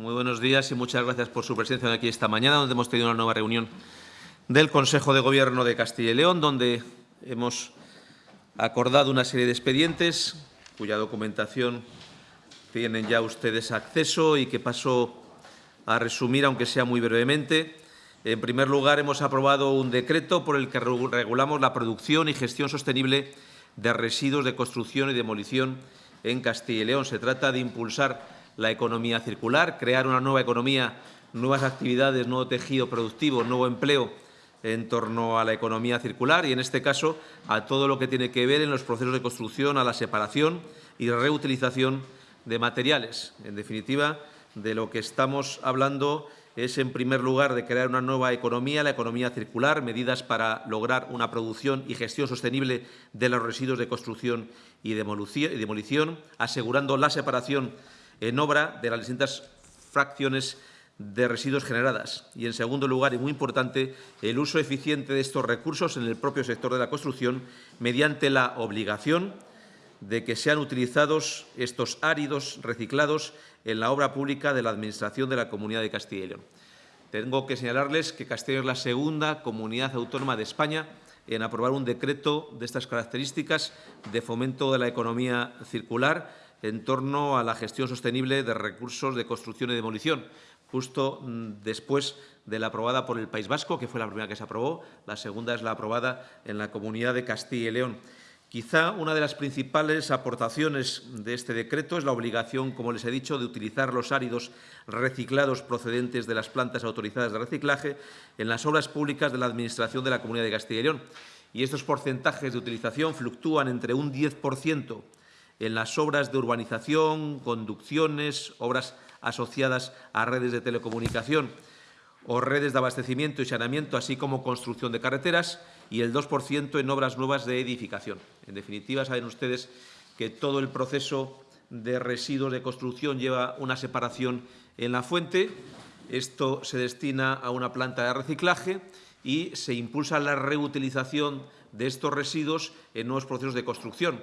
Muy buenos días y muchas gracias por su presencia aquí esta mañana, donde hemos tenido una nueva reunión del Consejo de Gobierno de Castilla y León, donde hemos acordado una serie de expedientes cuya documentación tienen ya ustedes acceso y que paso a resumir, aunque sea muy brevemente. En primer lugar, hemos aprobado un decreto por el que regulamos la producción y gestión sostenible de residuos de construcción y demolición en Castilla y León. Se trata de impulsar la economía circular, crear una nueva economía, nuevas actividades, nuevo tejido productivo, nuevo empleo en torno a la economía circular y, en este caso, a todo lo que tiene que ver en los procesos de construcción, a la separación y reutilización de materiales. En definitiva, de lo que estamos hablando es, en primer lugar, de crear una nueva economía, la economía circular, medidas para lograr una producción y gestión sostenible de los residuos de construcción y demolición, asegurando la separación en obra de las distintas fracciones de residuos generadas. Y, en segundo lugar, y muy importante, el uso eficiente de estos recursos en el propio sector de la construcción mediante la obligación de que sean utilizados estos áridos reciclados en la obra pública de la Administración de la Comunidad de Castilla y León. Tengo que señalarles que Castilla es la segunda comunidad autónoma de España en aprobar un decreto de estas características de fomento de la economía circular en torno a la gestión sostenible de recursos de construcción y demolición, justo mm, después de la aprobada por el País Vasco, que fue la primera que se aprobó, la segunda es la aprobada en la Comunidad de Castilla y León. Quizá una de las principales aportaciones de este decreto es la obligación, como les he dicho, de utilizar los áridos reciclados procedentes de las plantas autorizadas de reciclaje en las obras públicas de la Administración de la Comunidad de Castilla y León. Y estos porcentajes de utilización fluctúan entre un 10% en las obras de urbanización, conducciones, obras asociadas a redes de telecomunicación o redes de abastecimiento y saneamiento, así como construcción de carreteras, y el 2% en obras nuevas de edificación. En definitiva, saben ustedes que todo el proceso de residuos de construcción lleva una separación en la fuente. Esto se destina a una planta de reciclaje y se impulsa la reutilización de estos residuos en nuevos procesos de construcción.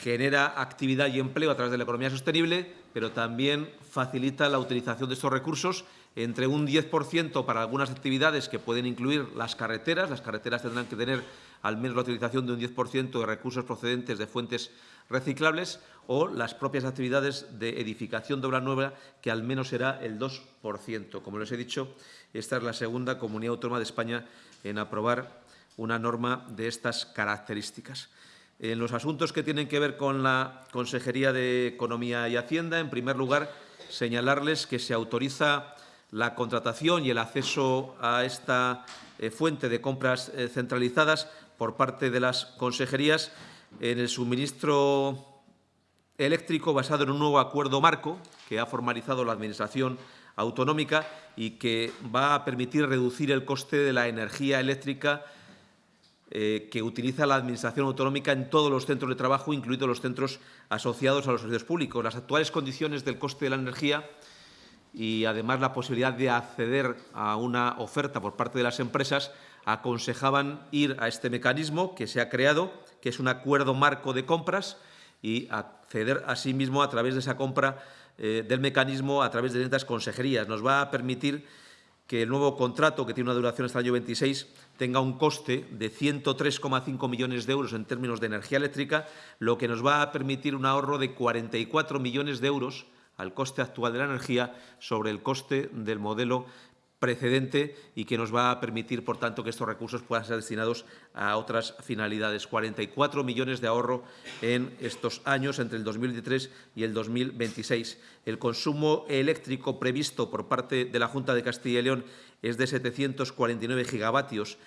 Genera actividad y empleo a través de la economía sostenible, pero también facilita la utilización de estos recursos entre un 10% para algunas actividades que pueden incluir las carreteras. Las carreteras tendrán que tener al menos la utilización de un 10% de recursos procedentes de fuentes reciclables o las propias actividades de edificación de obra nueva, que al menos será el 2%. Como les he dicho, esta es la segunda comunidad autónoma de España en aprobar una norma de estas características. En los asuntos que tienen que ver con la Consejería de Economía y Hacienda, en primer lugar, señalarles que se autoriza la contratación y el acceso a esta eh, fuente de compras eh, centralizadas por parte de las consejerías en el suministro eléctrico basado en un nuevo acuerdo marco que ha formalizado la Administración autonómica y que va a permitir reducir el coste de la energía eléctrica eh, que utiliza la Administración autonómica en todos los centros de trabajo, incluidos los centros asociados a los servicios públicos. Las actuales condiciones del coste de la energía y además la posibilidad de acceder a una oferta por parte de las empresas, aconsejaban ir a este mecanismo que se ha creado, que es un acuerdo marco de compras, y acceder asimismo a través de esa compra eh, del mecanismo a través de distintas consejerías. Nos va a permitir que el nuevo contrato, que tiene una duración hasta el año 26, tenga un coste de 103,5 millones de euros en términos de energía eléctrica, lo que nos va a permitir un ahorro de 44 millones de euros al coste actual de la energía sobre el coste del modelo precedente y que nos va a permitir, por tanto, que estos recursos puedan ser destinados a otras finalidades. 44 millones de ahorro en estos años, entre el 2023 y el 2026. El consumo eléctrico previsto por parte de la Junta de Castilla y León es de 749 gigavatios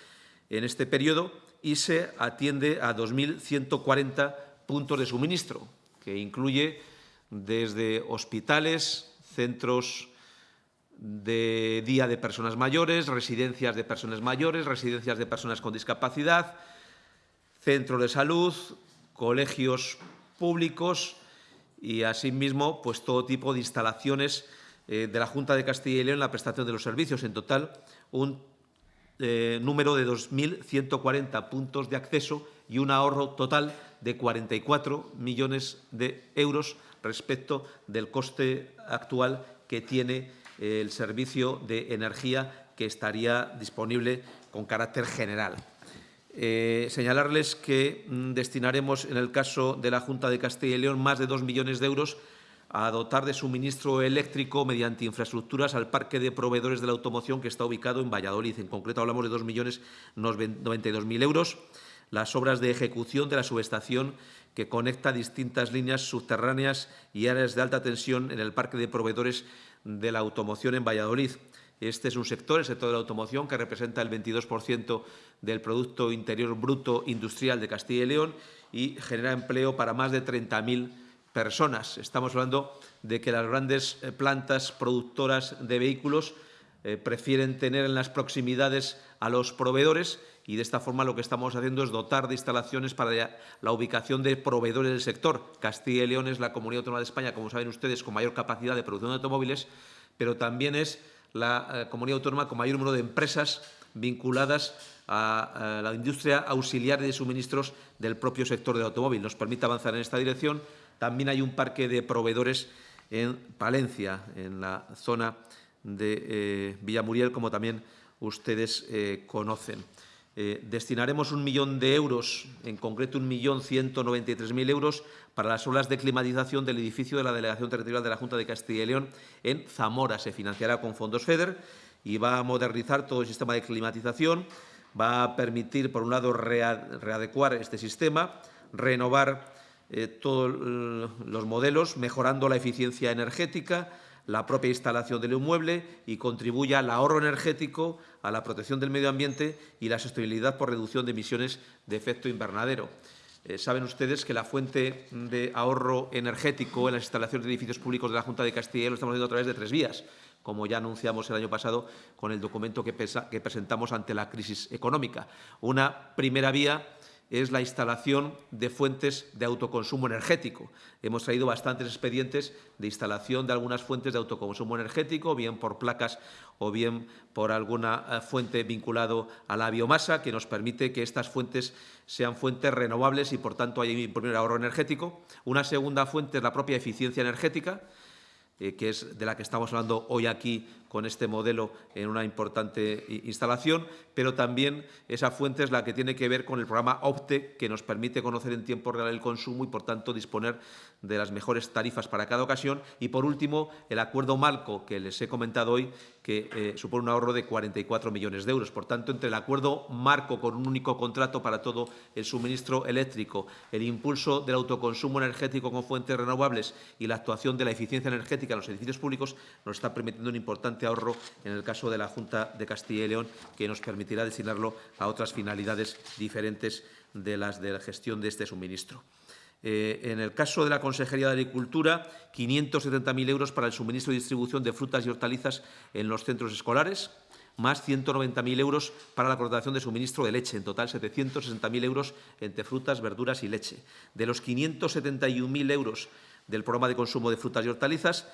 en este periodo y se atiende a 2.140 puntos de suministro, que incluye desde hospitales, centros de día de personas mayores, residencias de personas mayores, residencias de personas con discapacidad, centros de salud, colegios públicos y, asimismo, pues, todo tipo de instalaciones eh, de la Junta de Castilla y León en la prestación de los servicios. En total, un eh, número de 2.140 puntos de acceso y un ahorro total de 44 millones de euros respecto del coste actual que tiene el servicio de energía que estaría disponible con carácter general. Eh, señalarles que mm, destinaremos, en el caso de la Junta de Castilla y León, más de dos millones de euros a dotar de suministro eléctrico mediante infraestructuras al parque de proveedores de la automoción que está ubicado en Valladolid. En concreto, hablamos de 2.092.000 euros. Las obras de ejecución de la subestación que conecta distintas líneas subterráneas y áreas de alta tensión en el parque de proveedores de la automoción en Valladolid. Este es un sector, el sector de la automoción, que representa el 22% del Producto Interior Bruto Industrial de Castilla y León y genera empleo para más de 30.000 personas. Estamos hablando de que las grandes eh, plantas productoras de vehículos eh, prefieren tener en las proximidades a los proveedores y de esta forma lo que estamos haciendo es dotar de instalaciones para la ubicación de proveedores del sector. Castilla y León es la comunidad autónoma de España, como saben ustedes, con mayor capacidad de producción de automóviles, pero también es la eh, comunidad autónoma con mayor número de empresas vinculadas a, la industria auxiliar de suministros del propio sector del automóvil. Nos permite avanzar en esta dirección. También hay un parque de proveedores en Palencia, en la zona de eh, Villamuriel, como también ustedes eh, conocen. Eh, destinaremos un millón de euros, en concreto un millón ciento noventa y tres mil euros, para las obras de climatización del edificio de la Delegación Territorial de la Junta de Castilla y León en Zamora. Se financiará con fondos FEDER y va a modernizar todo el sistema de climatización, va a permitir, por un lado, readecuar este sistema, renovar eh, todos los modelos, mejorando la eficiencia energética, la propia instalación del inmueble y contribuya al ahorro energético, a la protección del medio ambiente y la sostenibilidad por reducción de emisiones de efecto invernadero. Eh, saben ustedes que la fuente de ahorro energético en las instalaciones de edificios públicos de la Junta de Castilla lo estamos haciendo a través de tres vías, como ya anunciamos el año pasado con el documento que, que presentamos ante la crisis económica. Una primera vía es la instalación de fuentes de autoconsumo energético. Hemos traído bastantes expedientes de instalación de algunas fuentes de autoconsumo energético, bien por placas o bien por alguna eh, fuente vinculado a la biomasa, que nos permite que estas fuentes sean fuentes renovables y, por tanto, haya un primer ahorro energético. Una segunda fuente es la propia eficiencia energética, eh, que es de la que estamos hablando hoy aquí con este modelo en una importante instalación, pero también esa fuente es la que tiene que ver con el programa OPTE, que nos permite conocer en tiempo real el consumo y, por tanto, disponer de las mejores tarifas para cada ocasión. Y, por último, el acuerdo marco que les he comentado hoy, que eh, supone un ahorro de 44 millones de euros. Por tanto, entre el acuerdo marco con un único contrato para todo el suministro eléctrico, el impulso del autoconsumo energético con fuentes renovables y la actuación de la eficiencia energética en los edificios públicos, nos está permitiendo un importante ahorro en el caso de la Junta de Castilla y León, que nos permitirá destinarlo a otras finalidades diferentes de las de la gestión de este suministro. Eh, en el caso de la Consejería de Agricultura, 570.000 euros para el suministro y distribución de frutas y hortalizas en los centros escolares, más 190.000 euros para la contratación de suministro de leche, en total 760.000 euros entre frutas, verduras y leche. De los 571.000 euros del programa de consumo de frutas y hortalizas,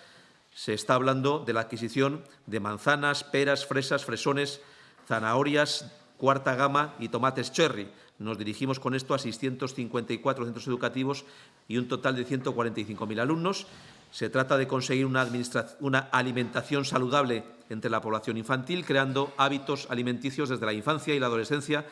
se está hablando de la adquisición de manzanas, peras, fresas, fresones, zanahorias, cuarta gama y tomates cherry. Nos dirigimos con esto a 654 centros educativos y un total de 145.000 alumnos. Se trata de conseguir una, alimentación saludable entre la población infantil, creando hábitos alimenticios desde la infancia y la adolescencia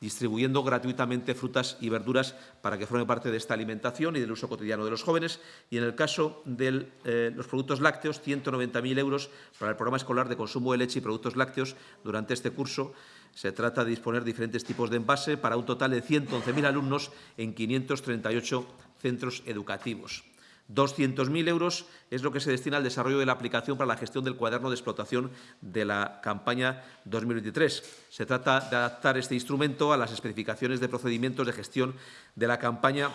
distribuyendo gratuitamente frutas y verduras para que formen parte de esta alimentación y del uso cotidiano de los jóvenes. Y en el caso de eh, los productos lácteos, 190.000 euros para el programa escolar de consumo de leche y productos lácteos durante este curso. Se trata de disponer diferentes tipos de envase para un total de 111.000 alumnos en 538 centros educativos. 200.000 euros es lo que se destina al desarrollo de la aplicación para la gestión del cuaderno de explotación de la campaña 2023. Se trata de adaptar este instrumento a las especificaciones de procedimientos de gestión de la campaña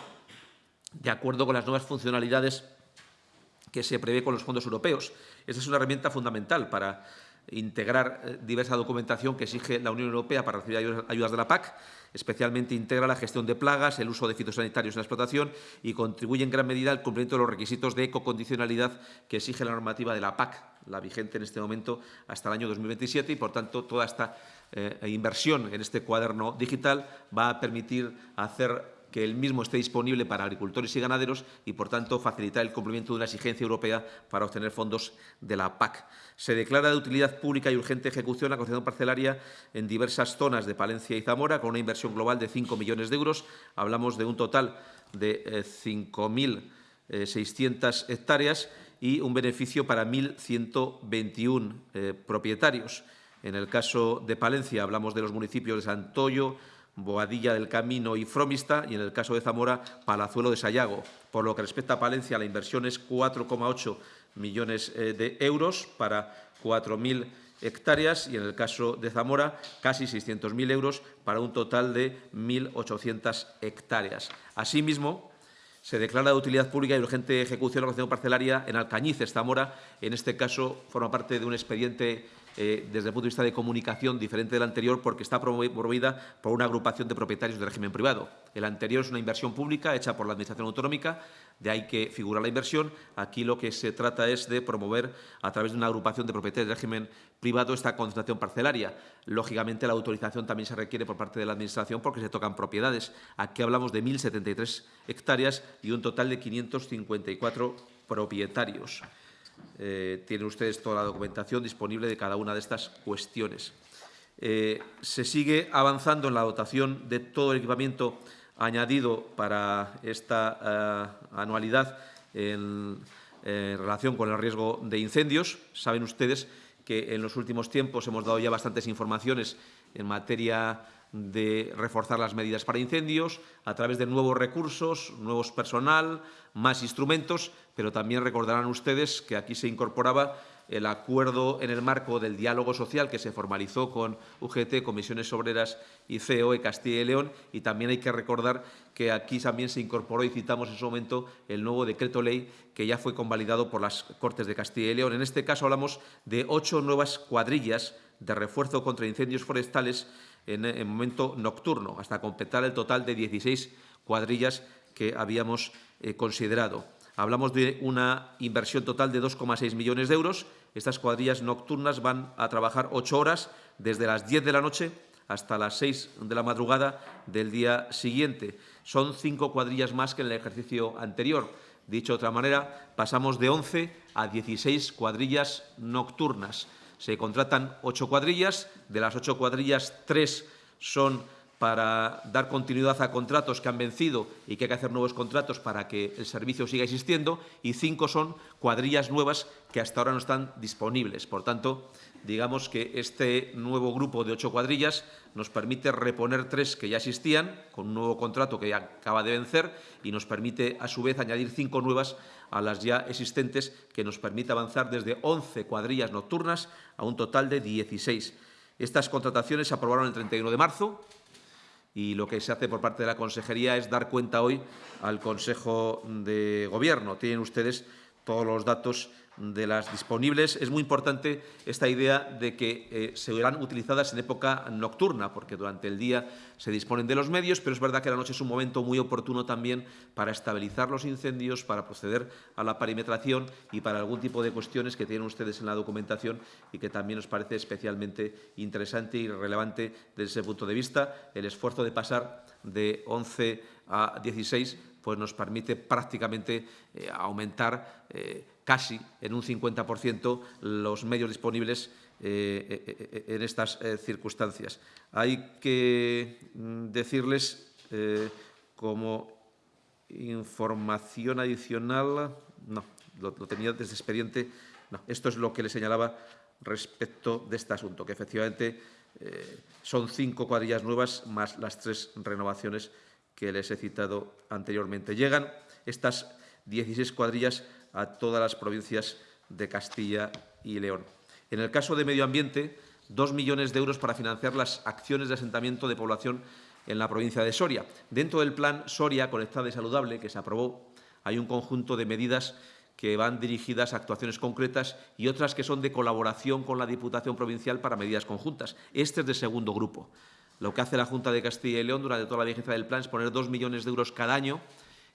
de acuerdo con las nuevas funcionalidades que se prevé con los fondos europeos. Esta es una herramienta fundamental para integrar eh, diversa documentación que exige la Unión Europea para recibir ayudas de la PAC, especialmente integra la gestión de plagas, el uso de fitosanitarios en la explotación y contribuye en gran medida al cumplimiento de los requisitos de ecocondicionalidad que exige la normativa de la PAC, la vigente en este momento hasta el año 2027 y, por tanto, toda esta eh, inversión en este cuaderno digital va a permitir hacer que el mismo esté disponible para agricultores y ganaderos y, por tanto, facilitar el cumplimiento de una exigencia europea para obtener fondos de la PAC. Se declara de utilidad pública y urgente ejecución la concesión parcelaria en diversas zonas de Palencia y Zamora, con una inversión global de 5 millones de euros. Hablamos de un total de 5.600 eh, hectáreas y un beneficio para 1.121 eh, propietarios. En el caso de Palencia hablamos de los municipios de Santoyo, Boadilla del Camino y Fromista, y en el caso de Zamora, Palazuelo de Sayago. Por lo que respecta a Palencia, la inversión es 4,8 millones eh, de euros para 4.000 hectáreas y en el caso de Zamora casi 600.000 euros para un total de 1.800 hectáreas. Asimismo, se declara de utilidad pública y urgente ejecución la organización parcelaria en Alcañices, Zamora. En este caso, forma parte de un expediente eh, desde el punto de vista de comunicación diferente del anterior porque está promovida por una agrupación de propietarios de régimen privado. El anterior es una inversión pública hecha por la Administración autonómica, de ahí que figura la inversión. Aquí lo que se trata es de promover a través de una agrupación de propietarios de régimen privado esta concentración parcelaria. Lógicamente, la autorización también se requiere por parte de la Administración porque se tocan propiedades. Aquí hablamos de 1.073 hectáreas y un total de 554 propietarios. Eh, tienen ustedes toda la documentación disponible de cada una de estas cuestiones. Eh, se sigue avanzando en la dotación de todo el equipamiento añadido para esta eh, anualidad en, relación con el riesgo de incendios. Saben ustedes que en los últimos tiempos hemos dado ya bastantes informaciones en materia de reforzar las medidas para incendios a través de nuevos recursos, nuevos personal, más instrumentos, pero también recordarán ustedes que aquí se incorporaba el acuerdo en el marco del diálogo social que se formalizó con UGT, Comisiones Obreras y COE Castilla y León y también hay que recordar que aquí también se incorporó y citamos en su momento el nuevo decreto ley que ya fue convalidado por las Cortes de Castilla y León. En este caso hablamos de ocho nuevas cuadrillas de refuerzo contra incendios forestales en el momento nocturno, hasta completar el total de 16 cuadrillas que habíamos eh, considerado. Hablamos de una inversión total de 2,6 millones de euros. Estas cuadrillas nocturnas van a trabajar ocho horas desde las 10 de la noche hasta las 6 de la madrugada del día siguiente. Son cinco cuadrillas más que en el ejercicio anterior. Dicho de otra manera, pasamos de 11 a 16 cuadrillas nocturnas. Se contratan ocho cuadrillas, de las ocho cuadrillas, tres son para dar continuidad a contratos que han vencido y que hay que hacer nuevos contratos para que el servicio siga existiendo, y cinco son cuadrillas nuevas que hasta ahora no están disponibles. Por tanto, digamos que este nuevo grupo de ocho cuadrillas nos permite reponer tres que ya existían, con un nuevo contrato que ya acaba de vencer, y nos permite, a su vez, añadir cinco nuevas a las ya existentes, que nos permite avanzar desde 11 cuadrillas nocturnas a un total de 16. Estas contrataciones se aprobaron el 31 de marzo y lo que se hace por parte de la Consejería es dar cuenta hoy al Consejo de Gobierno. Tienen ustedes todos los datos de las disponibles. Es muy importante esta idea de que eh, se verán utilizadas en época nocturna, porque durante el día se disponen de los medios, pero es verdad que la noche es un momento muy oportuno también para estabilizar los incendios, para proceder a la perimetración y para algún tipo de cuestiones que tienen ustedes en la documentación y que también nos parece especialmente interesante y relevante desde ese punto de vista. El esfuerzo de pasar de 11 a 16 pues nos permite prácticamente eh, aumentar eh, casi en un 50% los medios disponibles eh, en estas circunstancias. Hay que mm, decirles como información adicional, no, lo, tenía desde expediente, no, esto es lo que le señalaba respecto de este asunto, que efectivamente son cinco cuadrillas nuevas más las tres renovaciones que les he citado anteriormente. Llegan estas 16 cuadrillas a todas las provincias de Castilla y León. En el caso de medio ambiente, dos millones de euros para financiar las acciones de asentamiento de población en la provincia de Soria. Dentro del plan Soria Conectada y Saludable, que se aprobó, hay un conjunto de medidas que van dirigidas a actuaciones concretas y otras que son de colaboración con la Diputación Provincial para medidas conjuntas. Este es de segundo grupo. Lo que hace la Junta de Castilla y León durante toda la vigencia del plan es poner dos millones de euros cada año,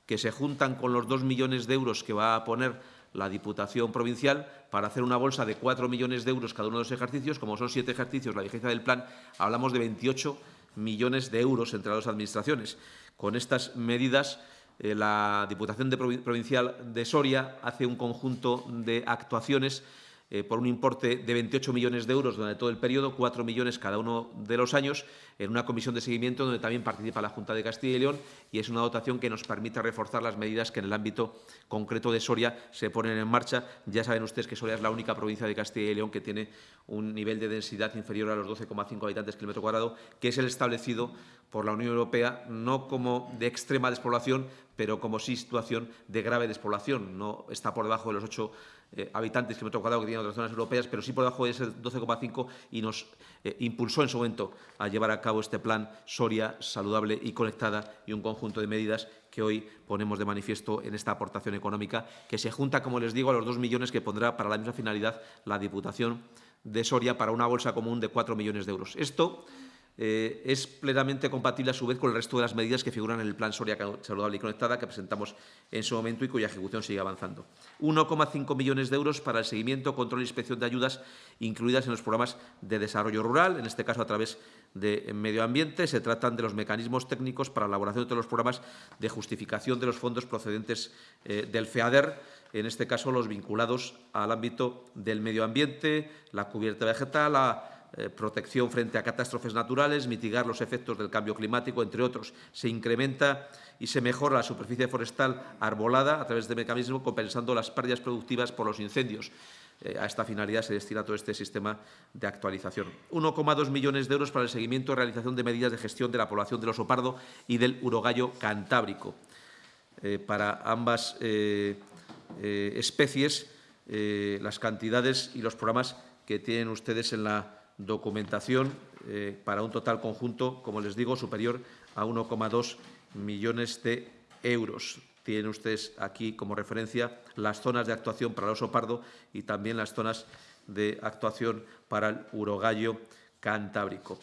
que se juntan con los dos millones de euros que va a poner la Diputación Provincial para hacer una bolsa de cuatro millones de euros cada uno de los ejercicios. Como son siete ejercicios la vigencia del plan, hablamos de 28 millones de euros entre las dos administraciones. Con estas medidas, eh, la Diputación Provincial de Soria hace un conjunto de actuaciones eh, por un importe de 28 millones de euros durante todo el periodo, 4 millones cada uno de los años, en una comisión de seguimiento donde también participa la Junta de Castilla y León y es una dotación que nos permite reforzar las medidas que en el ámbito concreto de Soria se ponen en marcha. Ya saben ustedes que Soria es la única provincia de Castilla y León que tiene un nivel de densidad inferior a los 12,5 habitantes kilómetro cuadrado, que es el establecido por la Unión Europea no como de extrema despoblación, pero como sí situación de grave despoblación. No está por debajo de los 8 eh, habitantes kilómetro cuadrado que tienen otras zonas europeas, pero sí por debajo de ese 12,5 y nos eh, impulsó en su momento a llevar a cabo este plan Soria saludable y conectada y un conjunto de medidas que hoy ponemos de manifiesto en esta aportación económica, que se junta, como les digo, a los dos millones que pondrá para la misma finalidad la Diputación de Soria para una bolsa común de cuatro millones de euros. Esto eh, es plenamente compatible a su vez con el resto de las medidas que figuran en el Plan Soria Saludable y Conectada que presentamos en su momento y cuya ejecución sigue avanzando. 1,5 millones de euros para el seguimiento, control e inspección de ayudas incluidas en los programas de desarrollo rural, en este caso a través de medio ambiente. Se tratan de los mecanismos técnicos para la elaboración de los programas de justificación de los fondos procedentes eh, del FEADER, en este caso los vinculados al ámbito del medio ambiente, la cubierta vegetal, la eh, protección frente a catástrofes naturales, mitigar los efectos del cambio climático, entre otros. Se incrementa y se mejora la superficie forestal arbolada a través de mecanismos compensando las pérdidas productivas por los incendios. Eh, a esta finalidad se destina todo este sistema de actualización. 1,2 millones de euros para el seguimiento y realización de medidas de gestión de la población del oso pardo y del urogallo cantábrico. Eh, para ambas especies, las cantidades y los programas que tienen ustedes en la documentación eh, para un total conjunto, como les digo, superior a 1,2 millones de euros. Tienen ustedes aquí como referencia las zonas de actuación para el oso pardo y también las zonas de actuación para el urogallo cantábrico.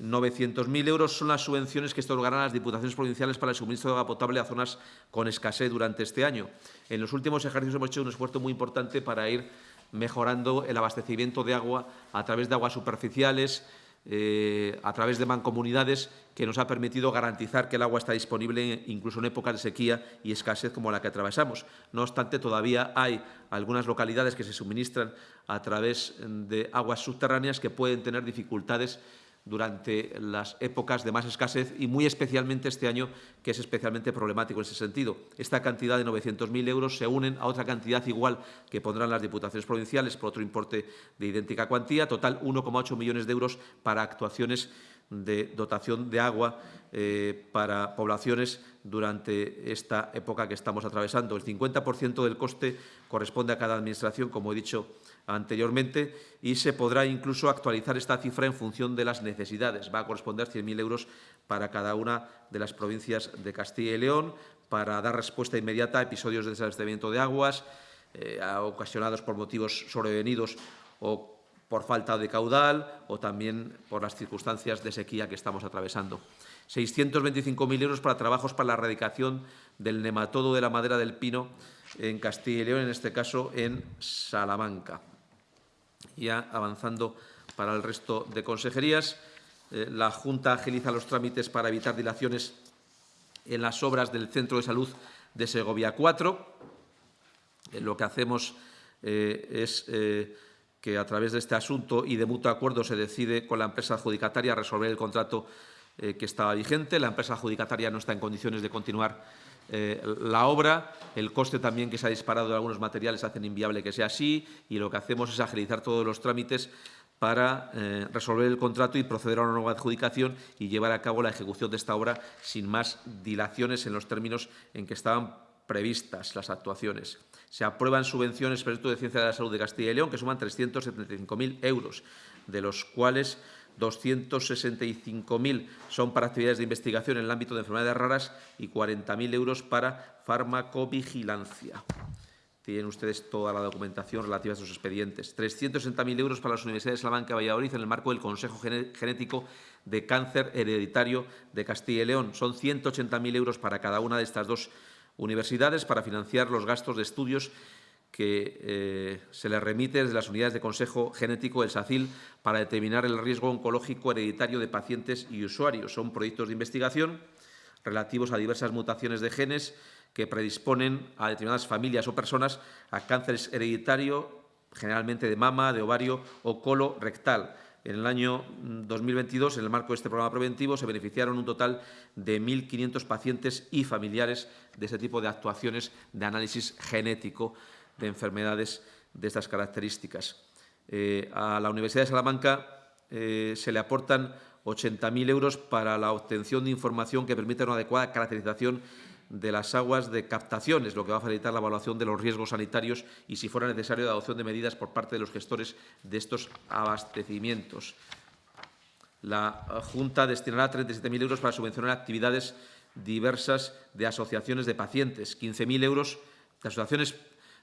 900.000 euros son las subvenciones que otorgarán las diputaciones provinciales para el suministro de agua potable a zonas con escasez durante este año. En los últimos ejercicios hemos hecho un esfuerzo muy importante para ir mejorando el abastecimiento de agua a través de aguas superficiales, eh, a través de mancomunidades, que nos ha permitido garantizar que el agua está disponible incluso en épocas de sequía y escasez como la que atravesamos. No obstante, todavía hay algunas localidades que se suministran a través de aguas subterráneas que pueden tener dificultades durante las épocas de más escasez y muy especialmente este año, que es especialmente problemático en ese sentido. Esta cantidad de 900.000 euros se unen a otra cantidad igual que pondrán las diputaciones provinciales por otro importe de idéntica cuantía, total 1,8 millones de euros para actuaciones de dotación de agua eh, para poblaciones durante esta época que estamos atravesando. El 50% del coste corresponde a cada Administración, como he dicho anteriormente, y se podrá incluso actualizar esta cifra en función de las necesidades. Va a corresponder 100.000 euros para cada una de las provincias de Castilla y León para dar respuesta inmediata a episodios de desabastecimiento de aguas eh, ocasionados por motivos sobrevenidos o por falta de caudal o también por las circunstancias de sequía que estamos atravesando. 625.000 euros para trabajos para la erradicación del nematodo de la madera del pino en Castilla y León, en este caso en Salamanca. Ya avanzando para el resto de consejerías, eh, la Junta agiliza los trámites para evitar dilaciones en las obras del Centro de Salud de Segovia 4. Eh, lo que hacemos eh, es que a través de este asunto y de mutuo acuerdo se decide con la empresa adjudicataria resolver el contrato eh, que estaba vigente. La empresa adjudicataria no está en condiciones de continuar eh, la obra. El coste también que se ha disparado de algunos materiales hacen inviable que sea así y lo que hacemos es agilizar todos los trámites para eh, resolver el contrato y proceder a una nueva adjudicación y llevar a cabo la ejecución de esta obra sin más dilaciones en los términos en que estaban previstas las actuaciones. Se aprueban subvenciones para el Instituto de Ciencia de la Salud de Castilla y León, que suman 375.000 euros, de los cuales 265.000 son para actividades de investigación en el ámbito de enfermedades raras y 40.000 euros para farmacovigilancia. Tienen ustedes toda la documentación relativa a sus expedientes. 360.000 euros para las universidades de Salamanca y Valladolid en el marco del Consejo Genético de Cáncer Hereditario de Castilla y León. Son 180.000 euros para cada una de estas dos universidades para financiar los gastos de estudios que eh, se le remite desde las unidades de consejo genético del SACIL para determinar el riesgo oncológico hereditario de pacientes y usuarios. Son proyectos de investigación relativos a diversas mutaciones de genes que predisponen a determinadas familias o personas a cánceres hereditarios, generalmente de mama, de ovario o colorectal. En el año 2022, en el marco de este programa preventivo, se beneficiaron un total de 1.500 pacientes y familiares de ese tipo de actuaciones de análisis genético de enfermedades de estas características. Eh, a la Universidad de Salamanca eh, se le aportan 80.000 euros para la obtención de información que permita una adecuada caracterización de las aguas de captaciones, lo que va a facilitar la evaluación de los riesgos sanitarios y, si fuera necesario, la adopción de medidas por parte de los gestores de estos abastecimientos. La Junta destinará 37.000 euros para subvencionar actividades diversas de asociaciones de pacientes, 15.000 euros de asociaciones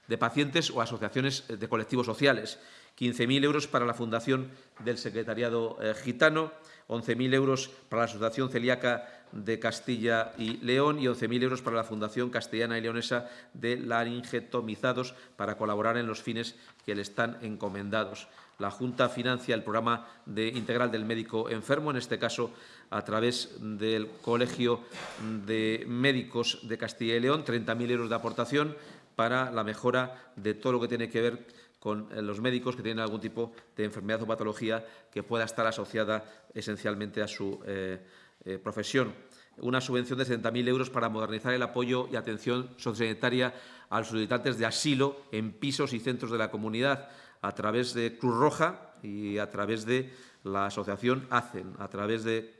de pacientes o asociaciones de colectivos sociales, 15.000 euros para la Fundación del Secretariado eh, Gitano, 11.000 euros para la Asociación Celíaca de Castilla y León y 11.000 euros para la Fundación Castellana y Leonesa de Laringetomizados para colaborar en los fines que le están encomendados. La Junta financia el programa de integral del médico enfermo, en este caso a través del Colegio de Médicos de Castilla y León, 30.000 euros de aportación para la mejora de todo lo que tiene que ver con eh, los médicos que tienen algún tipo de enfermedad o patología que pueda estar asociada esencialmente a su eh, eh, profesión. Una subvención de 70.000 euros para modernizar el apoyo y atención sociosanitaria a los solicitantes de asilo en pisos y centros de la comunidad a través de Cruz Roja y a través de la asociación ACEN. A través de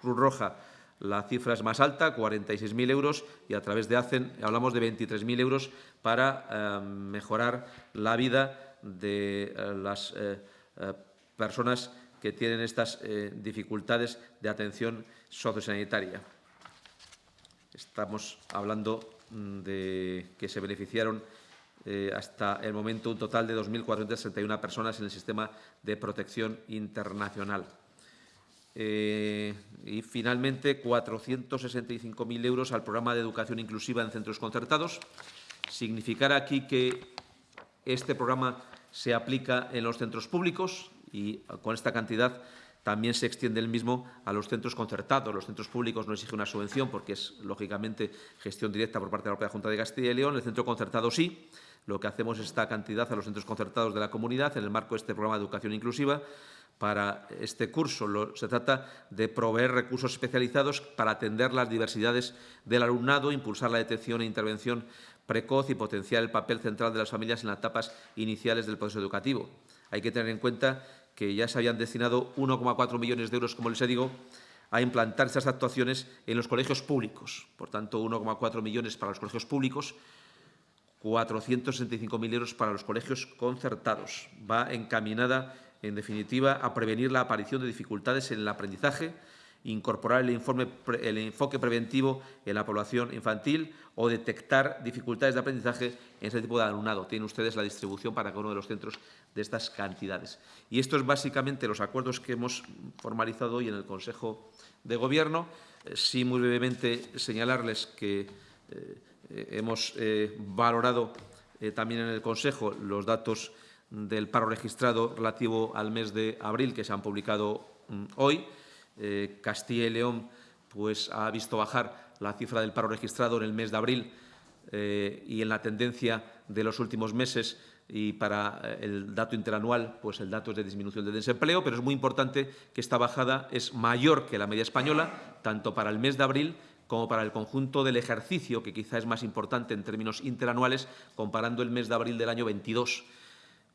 Cruz Roja la cifra es más alta, 46.000 euros, y a través de ACEN hablamos de 23.000 euros para eh, mejorar la vida de eh, las eh, personas que tienen estas dificultades de atención sociosanitaria. Estamos hablando mm, de que se beneficiaron hasta el momento un total de 2.461 personas en el sistema de protección internacional. Eh, y finalmente 465.000 euros al programa de educación inclusiva en centros concertados. Significar aquí que este programa se aplica en los centros públicos y con esta cantidad también se extiende el mismo a los centros concertados. Los centros públicos no exigen una subvención porque es, lógicamente, gestión directa por parte de la propia Junta de Castilla y León. El centro concertado sí. Lo que hacemos es esta cantidad a los centros concertados de la comunidad en el marco de este programa de educación inclusiva para este curso. se trata de proveer recursos especializados para atender las diversidades del alumnado, impulsar la detección e intervención precoz y potenciar el papel central de las familias en las etapas iniciales del proceso educativo. Hay que tener en cuenta que ya se habían destinado 1,4 millones de euros, como les digo, a implantar estas actuaciones en los colegios públicos. Por tanto, 1,4 millones para los colegios públicos, 465.000 euros para los colegios concertados. Va encaminada en definitiva, a prevenir la aparición de dificultades en el aprendizaje, incorporar el, enfoque preventivo en la población infantil o detectar dificultades de aprendizaje en ese tipo de alumnado. Tienen ustedes la distribución para cada uno de los centros de estas cantidades. Y esto es básicamente los acuerdos que hemos formalizado hoy en el Consejo de Gobierno. Eh, sí, muy brevemente señalarles que eh, hemos eh, valorado también en el Consejo los datos del paro registrado relativo al mes de abril que se han publicado mm, hoy. Eh, Castilla y León pues, ha visto bajar la cifra del paro registrado en el mes de abril eh, y en la tendencia de los últimos meses y para eh, el dato interanual, pues el dato es de disminución del desempleo, pero es muy importante que esta bajada es mayor que la media española, tanto para el mes de abril como para el conjunto del ejercicio, que quizá es más importante en términos interanuales, comparando el mes de abril del año 22.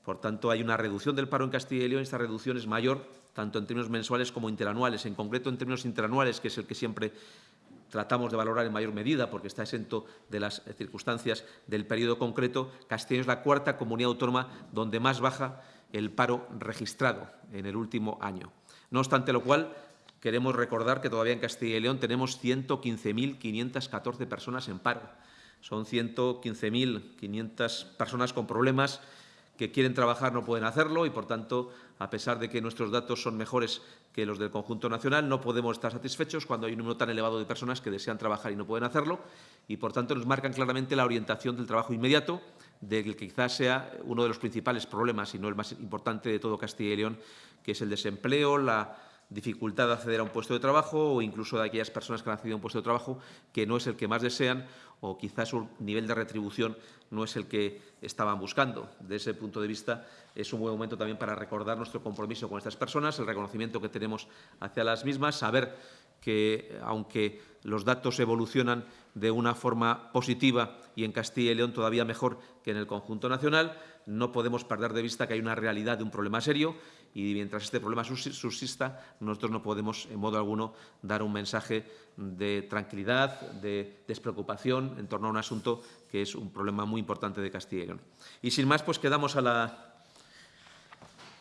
Por tanto, hay una reducción del paro en Castilla y León. Esta reducción es mayor tanto en términos mensuales como interanuales. En concreto, en términos interanuales, que es el que siempre tratamos de valorar en mayor medida porque está exento de las circunstancias del periodo concreto, Castilla es la cuarta comunidad autónoma donde más baja el paro registrado en el último año. No obstante lo cual, queremos recordar que todavía en Castilla y León tenemos 115.514 personas en paro. Son 115.500 personas con problemas que quieren trabajar no pueden hacerlo y, por tanto, a pesar de que nuestros datos son mejores que los del conjunto nacional, no podemos estar satisfechos cuando hay un número tan elevado de personas que desean trabajar y no pueden hacerlo y, por tanto, nos marcan claramente la orientación del trabajo inmediato, del que quizás sea uno de los principales problemas y no el más importante de todo Castilla y León, que es el desempleo, la dificultad de acceder a un puesto de trabajo o incluso de aquellas personas que han accedido a un puesto de trabajo que no es el que más desean o quizás su nivel de retribución no es el que estaban buscando. De ese punto de vista, es un buen momento también para recordar nuestro compromiso con estas personas, el reconocimiento que tenemos hacia las mismas, saber que, aunque los datos evolucionan de una forma positiva y en Castilla y León todavía mejor que en el conjunto nacional, no podemos perder de vista que hay una realidad de un problema serio y mientras este problema subsista, nosotros no podemos en modo alguno dar un mensaje de tranquilidad, de despreocupación en torno a un asunto que es un problema muy importante de Castilla y León. Y sin más, pues quedamos a la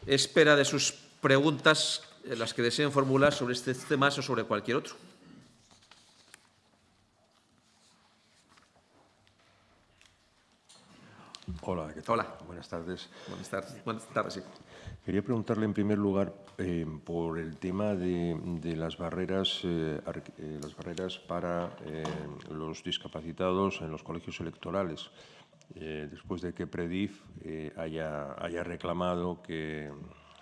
espera de sus preguntas, las que deseen formular sobre este tema o sobre cualquier otro. Hola, ¿qué tal? Hola. Buenas tardes. Buenas tardes. Buenas tardes, sí. Quería preguntarle en primer lugar eh, por el tema de, de las barreras, eh, eh, las barreras para eh, los discapacitados en los colegios electorales. Después de que Predif haya, haya reclamado que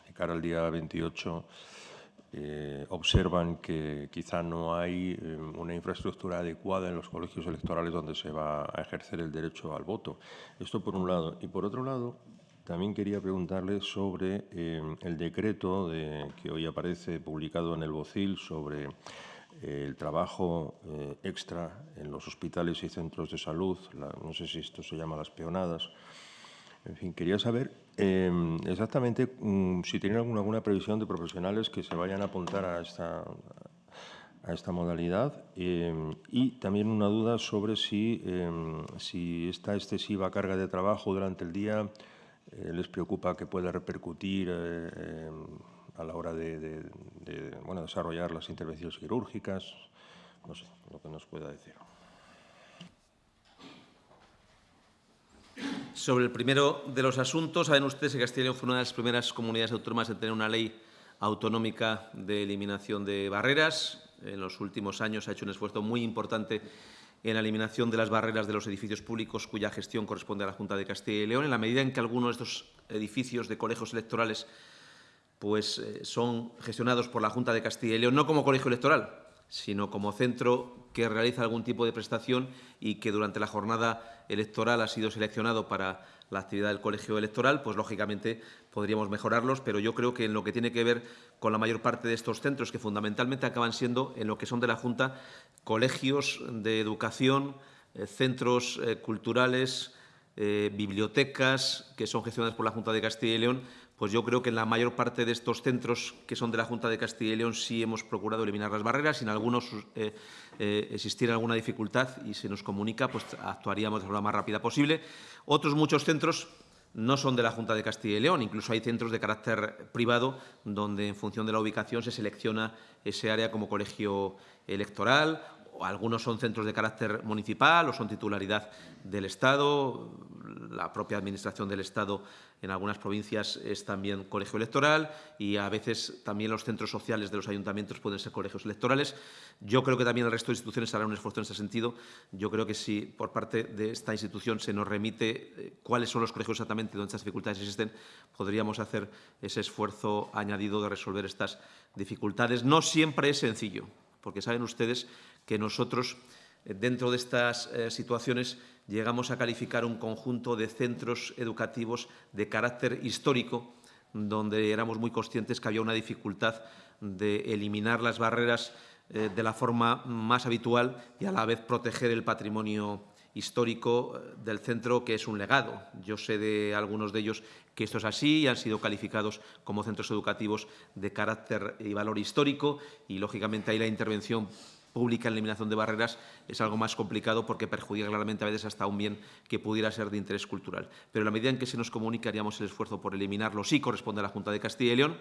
de cara al día 28 eh, observan que quizá no hay eh, una infraestructura adecuada en los colegios electorales donde se va a ejercer el derecho al voto. Esto por un lado. Y por otro lado, también quería preguntarle sobre eh, el decreto de, que hoy aparece publicado en el Bocil sobre el trabajo extra en los hospitales y centros de salud, la, no sé si esto se llama las peonadas. En fin, quería saber eh, exactamente um, si tienen alguna, alguna, previsión de profesionales que se vayan a apuntar a esta, a esta modalidad eh, y también una duda sobre si, eh, si esta excesiva carga de trabajo durante el día eh, les preocupa que pueda repercutir eh, a la hora de, de bueno, desarrollar las intervenciones quirúrgicas, no sé, lo que nos pueda decir. Sobre el primero de los asuntos, saben ustedes que Castilla y León fue una de las primeras comunidades autónomas en tener una ley autonómica de eliminación de barreras. En los últimos años ha hecho un esfuerzo muy importante en la eliminación de las barreras de los edificios públicos cuya gestión corresponde a la Junta de Castilla y León. En la medida en que algunos de estos edificios de colegios electorales pues, eh, son gestionados por la Junta de Castilla y León, no como colegio electoral, sino como centro que realiza algún tipo de prestación y que durante la jornada electoral ha sido seleccionado para la actividad del colegio electoral, pues lógicamente podríamos mejorarlos, pero yo creo que en lo que tiene que ver con la mayor parte de estos centros, que fundamentalmente acaban siendo, en lo que son de la Junta, colegios de educación, eh, centros eh, culturales, eh, bibliotecas que son gestionadas por la Junta de Castilla y León, pues yo creo que en la mayor parte de estos centros que son de la Junta de Castilla y León sí hemos procurado eliminar las barreras. Si en algunos eh, eh, existiera alguna dificultad y se nos comunica, pues actuaríamos de la forma más rápida posible. Otros muchos centros no son de la Junta de Castilla y León, incluso hay centros de carácter privado donde en función de la ubicación se selecciona ese área como colegio electoral algunos son centros de carácter municipal o son titularidad del Estado. La propia Administración del Estado en algunas provincias es también colegio electoral y a veces también los centros sociales de los ayuntamientos pueden ser colegios electorales. Yo creo que también el resto de instituciones harán un esfuerzo en ese sentido. Yo creo que si por parte de esta institución se nos remite eh, cuáles son los colegios exactamente donde estas dificultades existen, podríamos hacer ese esfuerzo añadido de resolver estas dificultades. No siempre es sencillo, porque saben ustedes que nosotros, eh, dentro de estas eh, situaciones, llegamos a calificar un conjunto de centros educativos de carácter histórico, donde éramos muy conscientes que había una dificultad de eliminar las barreras eh, de la forma más habitual y a la vez proteger el patrimonio histórico eh, del centro, que es un legado. Yo sé de algunos de ellos que esto es así y han sido calificados como centros educativos de carácter y valor histórico y, lógicamente, ahí la intervención pública en eliminación de barreras es algo más complicado porque perjudica claramente a veces hasta un bien que pudiera ser de interés cultural. Pero en la medida en que se nos comunique haríamos el esfuerzo por eliminarlo, sí corresponde a la Junta de Castilla y León.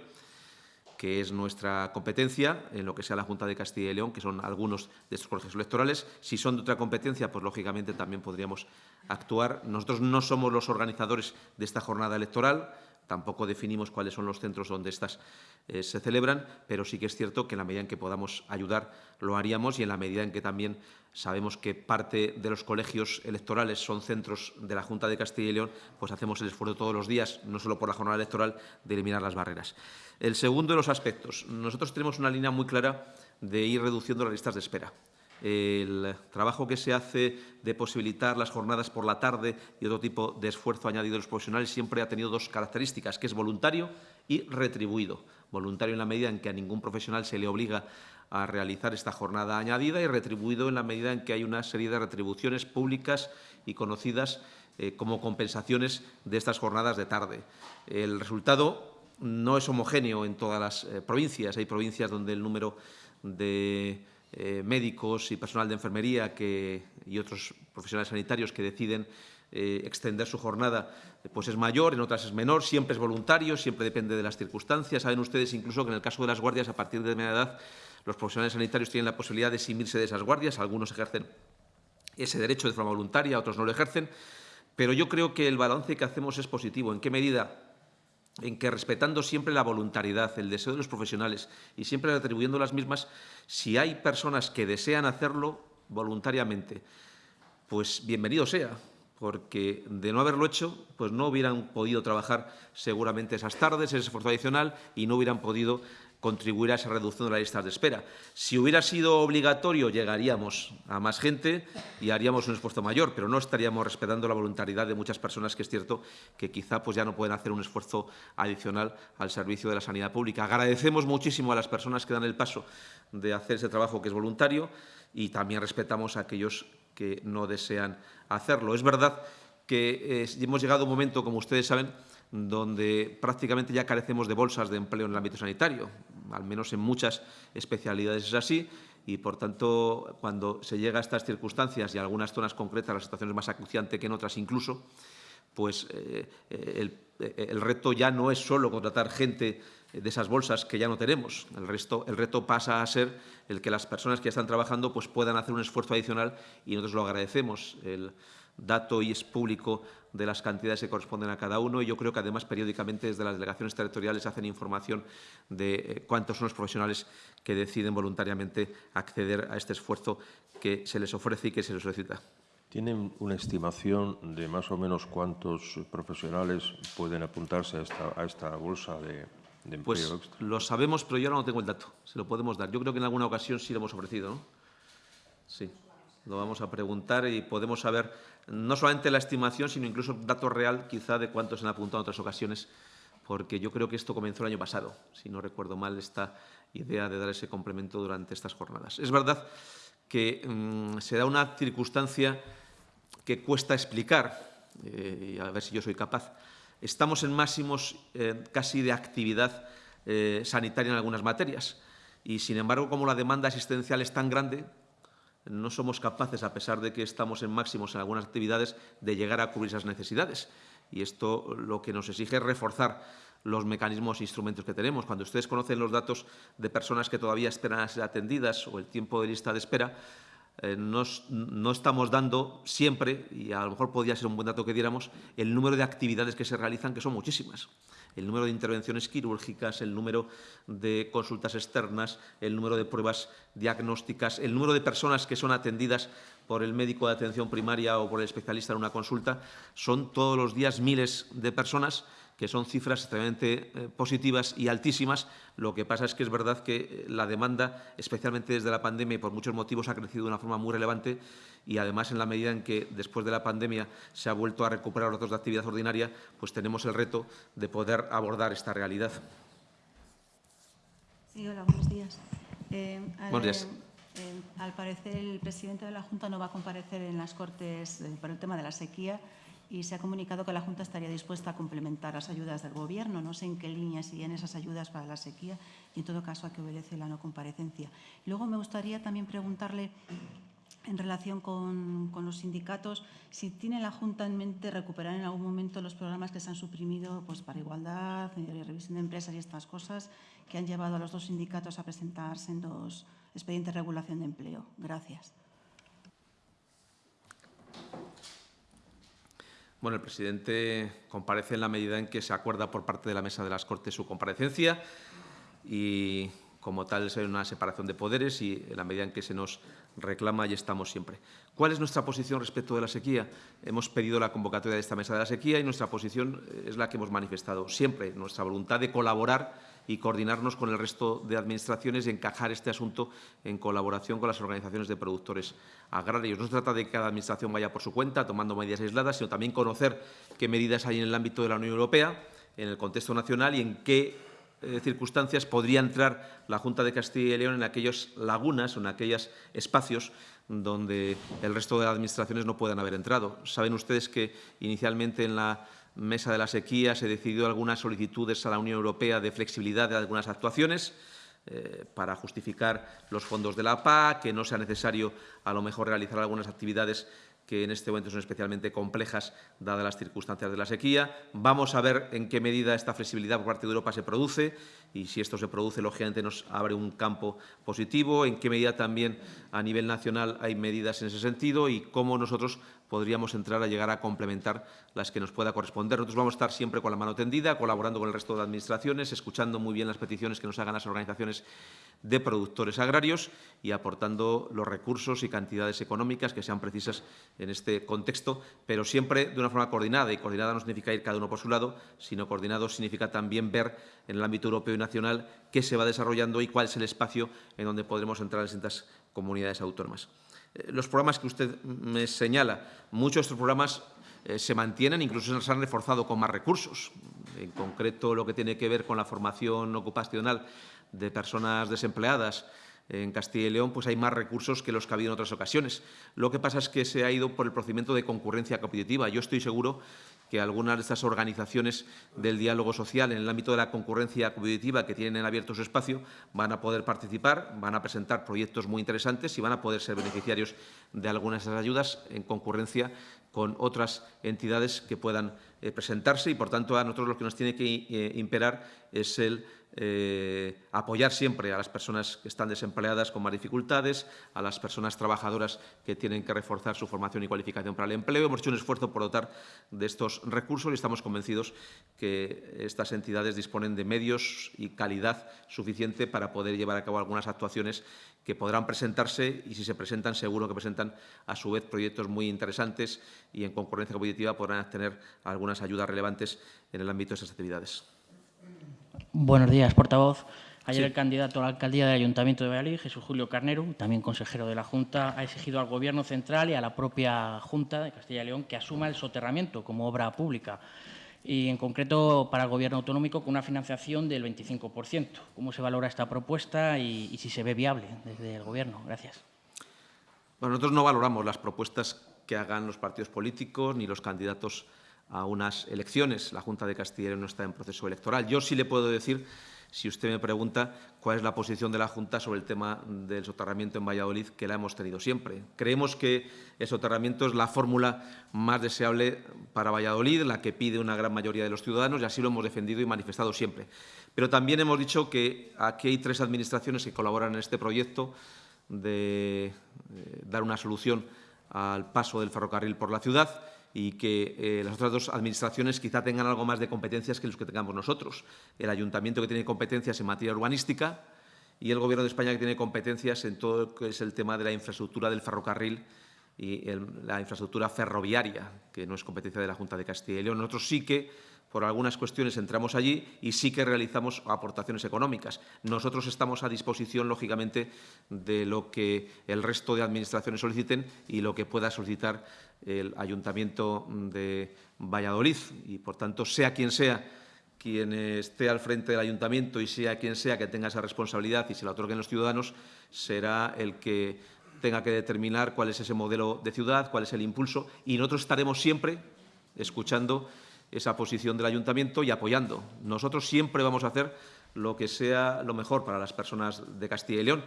Que es nuestra competencia en lo que sea la Junta de Castilla y León, que son algunos de estos colegios electorales. Si son de otra competencia, pues lógicamente también podríamos actuar. Nosotros no somos los organizadores de esta jornada electoral, tampoco definimos cuáles son los centros donde estas eh, se celebran, pero sí que es cierto que en la medida en que podamos ayudar lo haríamos y en la medida en que también sabemos que parte de los colegios electorales son centros de la Junta de Castilla y León, pues hacemos el esfuerzo todos los días, no solo por la jornada electoral, de eliminar las barreras. El segundo de los aspectos. Nosotros tenemos una línea muy clara de ir reduciendo las listas de espera. El trabajo que se hace de posibilitar las jornadas por la tarde y otro tipo de esfuerzo añadido de los profesionales siempre ha tenido dos características, que es voluntario y retribuido. Voluntario en la medida en que a ningún profesional se le obliga a realizar esta jornada añadida y retribuido en la medida en que hay una serie de retribuciones públicas y conocidas eh, como compensaciones de estas jornadas de tarde. El resultado no es homogéneo en todas las eh, provincias. Hay provincias donde el número de eh, médicos y personal de enfermería que, y otros profesionales sanitarios que deciden eh, extender su jornada pues es mayor, en otras es menor, siempre es voluntario, siempre depende de las circunstancias. Saben ustedes incluso que en el caso de las guardias, a partir de media edad, los profesionales sanitarios tienen la posibilidad de eximirse de esas guardias. Algunos ejercen ese derecho de forma voluntaria, otros no lo ejercen. Pero yo creo que el balance que hacemos es positivo. ¿En qué medida? En que respetando siempre la voluntariedad, el deseo de los profesionales y siempre atribuyendo las mismas, si hay personas que desean hacerlo voluntariamente, pues bienvenido sea, porque de no haberlo hecho, pues no hubieran podido trabajar seguramente esas tardes, ese esfuerzo adicional, y no hubieran podido contribuir a esa reducción de las listas de espera. Si hubiera sido obligatorio, llegaríamos a más gente y haríamos un esfuerzo mayor, pero no estaríamos respetando la voluntariedad de muchas personas, que es cierto que quizá pues, ya no pueden hacer un esfuerzo adicional al servicio de la sanidad pública. Agradecemos muchísimo a las personas que dan el paso de hacer ese trabajo que es voluntario y también respetamos a aquellos que no desean hacerlo. Es verdad que eh, hemos llegado a un momento, como ustedes saben, donde prácticamente ya carecemos de bolsas de empleo en el ámbito sanitario, al menos en muchas especialidades es así, y, por tanto, cuando se llega a estas circunstancias y en algunas zonas concretas la situación es más acuciante que en otras incluso, pues eh, el, el, reto ya no es solo contratar gente de esas bolsas que ya no tenemos. El, resto, el reto pasa a ser el que las personas que ya están trabajando pues, puedan hacer un esfuerzo adicional y nosotros lo agradecemos. El, dato y es público de las cantidades que corresponden a cada uno y yo creo que además periódicamente desde las delegaciones territoriales hacen información de eh, cuántos son los profesionales que deciden voluntariamente acceder a este esfuerzo que se les ofrece y que se les solicita. ¿Tienen una estimación de más o menos cuántos profesionales pueden apuntarse a esta, a esta bolsa de, de empleo pues extra? lo sabemos, pero yo ahora no tengo el dato. Se lo podemos dar. Yo creo que en alguna ocasión sí lo hemos ofrecido, ¿no? Sí lo vamos a preguntar y podemos saber no solamente la estimación, sino incluso datos real quizá de cuántos han apuntado en otras ocasiones, porque yo creo que esto comenzó el año pasado, si no recuerdo mal, esta idea de dar ese complemento durante estas jornadas. Es verdad que mmm, se da una circunstancia que cuesta explicar, eh, y a ver si yo soy capaz. Estamos en máximos eh, casi de actividad eh, sanitaria en algunas materias y, sin embargo, como la demanda asistencial es tan grande, no somos capaces, a pesar de que estamos en máximos en algunas actividades, de llegar a cubrir esas necesidades. Y esto lo que nos exige es reforzar los mecanismos e instrumentos que tenemos. Cuando ustedes conocen los datos de personas que todavía esperan a ser atendidas o el tiempo de lista de espera, eh, no estamos dando siempre, y a lo mejor podría ser un buen dato que diéramos, el número de actividades que se realizan, que son muchísimas. El número de intervenciones quirúrgicas, el número de consultas externas, el número de pruebas diagnósticas, el número de personas que son atendidas por el médico de atención primaria o por el especialista en una consulta, son todos los días miles de personas que son cifras extremadamente eh, positivas y altísimas. Lo que pasa es que es verdad que eh, la demanda, especialmente desde la pandemia y por muchos motivos, ha crecido de una forma muy relevante y además en la medida en que después de la pandemia se ha vuelto a recuperar los datos de actividad ordinaria, pues tenemos el reto de poder abordar esta realidad. Sí, hola, buenos días. Eh, buenos días. Eh, al parecer, el presidente de la Junta no va a comparecer en las Cortes eh, por el tema de la sequía y se ha comunicado que la Junta estaría dispuesta a complementar las ayudas del Gobierno. No sé en qué línea siguen esas ayudas para la sequía y, en todo caso, a qué obedece la no comparecencia. Luego, me gustaría también preguntarle en relación con, los sindicatos, si tiene la Junta en mente recuperar en algún momento los programas que se han suprimido pues, para igualdad, eh, revisión de empresas y estas cosas que han llevado a los dos sindicatos a presentarse en los expedientes de regulación de empleo. Gracias. Bueno, el presidente comparece en la medida en que se acuerda por parte de la Mesa de las Cortes su comparecencia y, como tal, es una separación de poderes y en la medida en que se nos reclama y estamos siempre. ¿Cuál es nuestra posición respecto de la sequía? Hemos pedido la convocatoria de esta Mesa de la Sequía y nuestra posición es la que hemos manifestado siempre, nuestra voluntad de colaborar y coordinarnos con el resto de administraciones y encajar este asunto en colaboración con las organizaciones de productores agrarios. No se trata de que cada administración vaya por su cuenta tomando medidas aisladas, sino también conocer qué medidas hay en el ámbito de la Unión Europea, en el contexto nacional y en qué eh, circunstancias podría entrar la Junta de Castilla y León en aquellas lagunas o en aquellos espacios donde el resto de las administraciones no puedan haber entrado. Saben ustedes que inicialmente en la mesa de la sequía se decidió algunas solicitudes a la Unión Europea de flexibilidad de algunas actuaciones eh, para justificar los fondos de la PAC, que no sea necesario a lo mejor realizar algunas actividades que en este momento son especialmente complejas dadas las circunstancias de la sequía. Vamos a ver en qué medida esta flexibilidad por parte de Europa se produce y si esto se produce, lógicamente, nos abre un campo positivo, en qué medida también a nivel nacional hay medidas en ese sentido y cómo nosotros podríamos entrar a llegar a complementar las que nos pueda corresponder. Nosotros vamos a estar siempre con la mano tendida, colaborando con el resto de administraciones, escuchando muy bien las peticiones que nos hagan las organizaciones de productores agrarios y aportando los recursos y cantidades económicas que sean precisas en este contexto, pero siempre de una forma coordinada. Y coordinada no significa ir cada uno por su lado, sino coordinado significa también ver en el ámbito europeo y nacional qué se va desarrollando y cuál es el espacio en donde podremos entrar en distintas comunidades autónomas. Eh, los programas que usted me señala, muchos de estos programas eh, se mantienen, incluso se han reforzado con más recursos. En concreto, lo que tiene que ver con la formación ocupacional de personas desempleadas en Castilla y León, pues hay más recursos que los que ha habido en otras ocasiones. Lo que pasa es que se ha ido por el procedimiento de concurrencia competitiva. Yo estoy seguro que algunas de estas organizaciones del diálogo social en el ámbito de la concurrencia competitiva que tienen abierto su espacio van a poder participar, van a presentar proyectos muy interesantes y van a poder ser beneficiarios de algunas de esas ayudas en concurrencia con otras entidades que puedan eh, presentarse. Y, por tanto, a nosotros lo que nos tiene que eh, imperar es el eh, apoyar siempre a las personas que están desempleadas con más dificultades, a las personas trabajadoras que tienen que reforzar su formación y cualificación para el empleo. Hemos hecho un esfuerzo por dotar de estos recursos y estamos convencidos que estas entidades disponen de medios y calidad suficiente para poder llevar a cabo algunas actuaciones que podrán presentarse y si se presentan seguro que presentan a su vez proyectos muy interesantes y en concurrencia competitiva podrán obtener algunas ayudas relevantes en el ámbito de esas actividades. Buenos días, portavoz. Ayer el candidato a la alcaldía del Ayuntamiento de Valladolid, Jesús Julio Carnero, también consejero de la Junta, ha exigido al Gobierno central y a la propia Junta de Castilla y León que asuma el soterramiento como obra pública y, en concreto, para el Gobierno autonómico con una financiación del 25%. ¿Cómo se valora esta propuesta y, y si se ve viable desde el Gobierno? Gracias. Bueno, nosotros no valoramos las propuestas que hagan los partidos políticos ni los candidatos a unas elecciones. La Junta de Castilla y León no está en proceso electoral. Yo sí le puedo decir, si usted me pregunta, cuál es la posición de la Junta sobre el tema del soterramiento en Valladolid, que la hemos tenido siempre. Creemos que el soterramiento es la fórmula más deseable para Valladolid, la que pide una gran mayoría de los ciudadanos, y así lo hemos defendido y manifestado siempre. Pero también hemos dicho que aquí hay tres administraciones que colaboran en este proyecto de eh, dar una solución al paso del ferrocarril por la ciudad y que eh, las otras dos administraciones quizá tengan algo más de competencias que los que tengamos nosotros. El Ayuntamiento que tiene competencias en materia urbanística y el Gobierno de España que tiene competencias en todo lo que es el tema de la infraestructura del ferrocarril y la infraestructura ferroviaria, que no es competencia de la Junta de Castilla y León. Nosotros sí que por algunas cuestiones entramos allí y sí que realizamos aportaciones económicas. Nosotros estamos a disposición, lógicamente, de lo que el resto de administraciones soliciten y lo que pueda solicitar el Ayuntamiento de Valladolid. Y, por tanto, sea quien sea quien esté al frente del Ayuntamiento y sea quien sea que tenga esa responsabilidad y se la otorguen los ciudadanos, será el que tenga que determinar cuál es ese modelo de ciudad, cuál es el impulso. Y nosotros estaremos siempre escuchando esa posición del ayuntamiento y apoyando. Nosotros siempre vamos a hacer lo que sea lo mejor para las personas de Castilla y León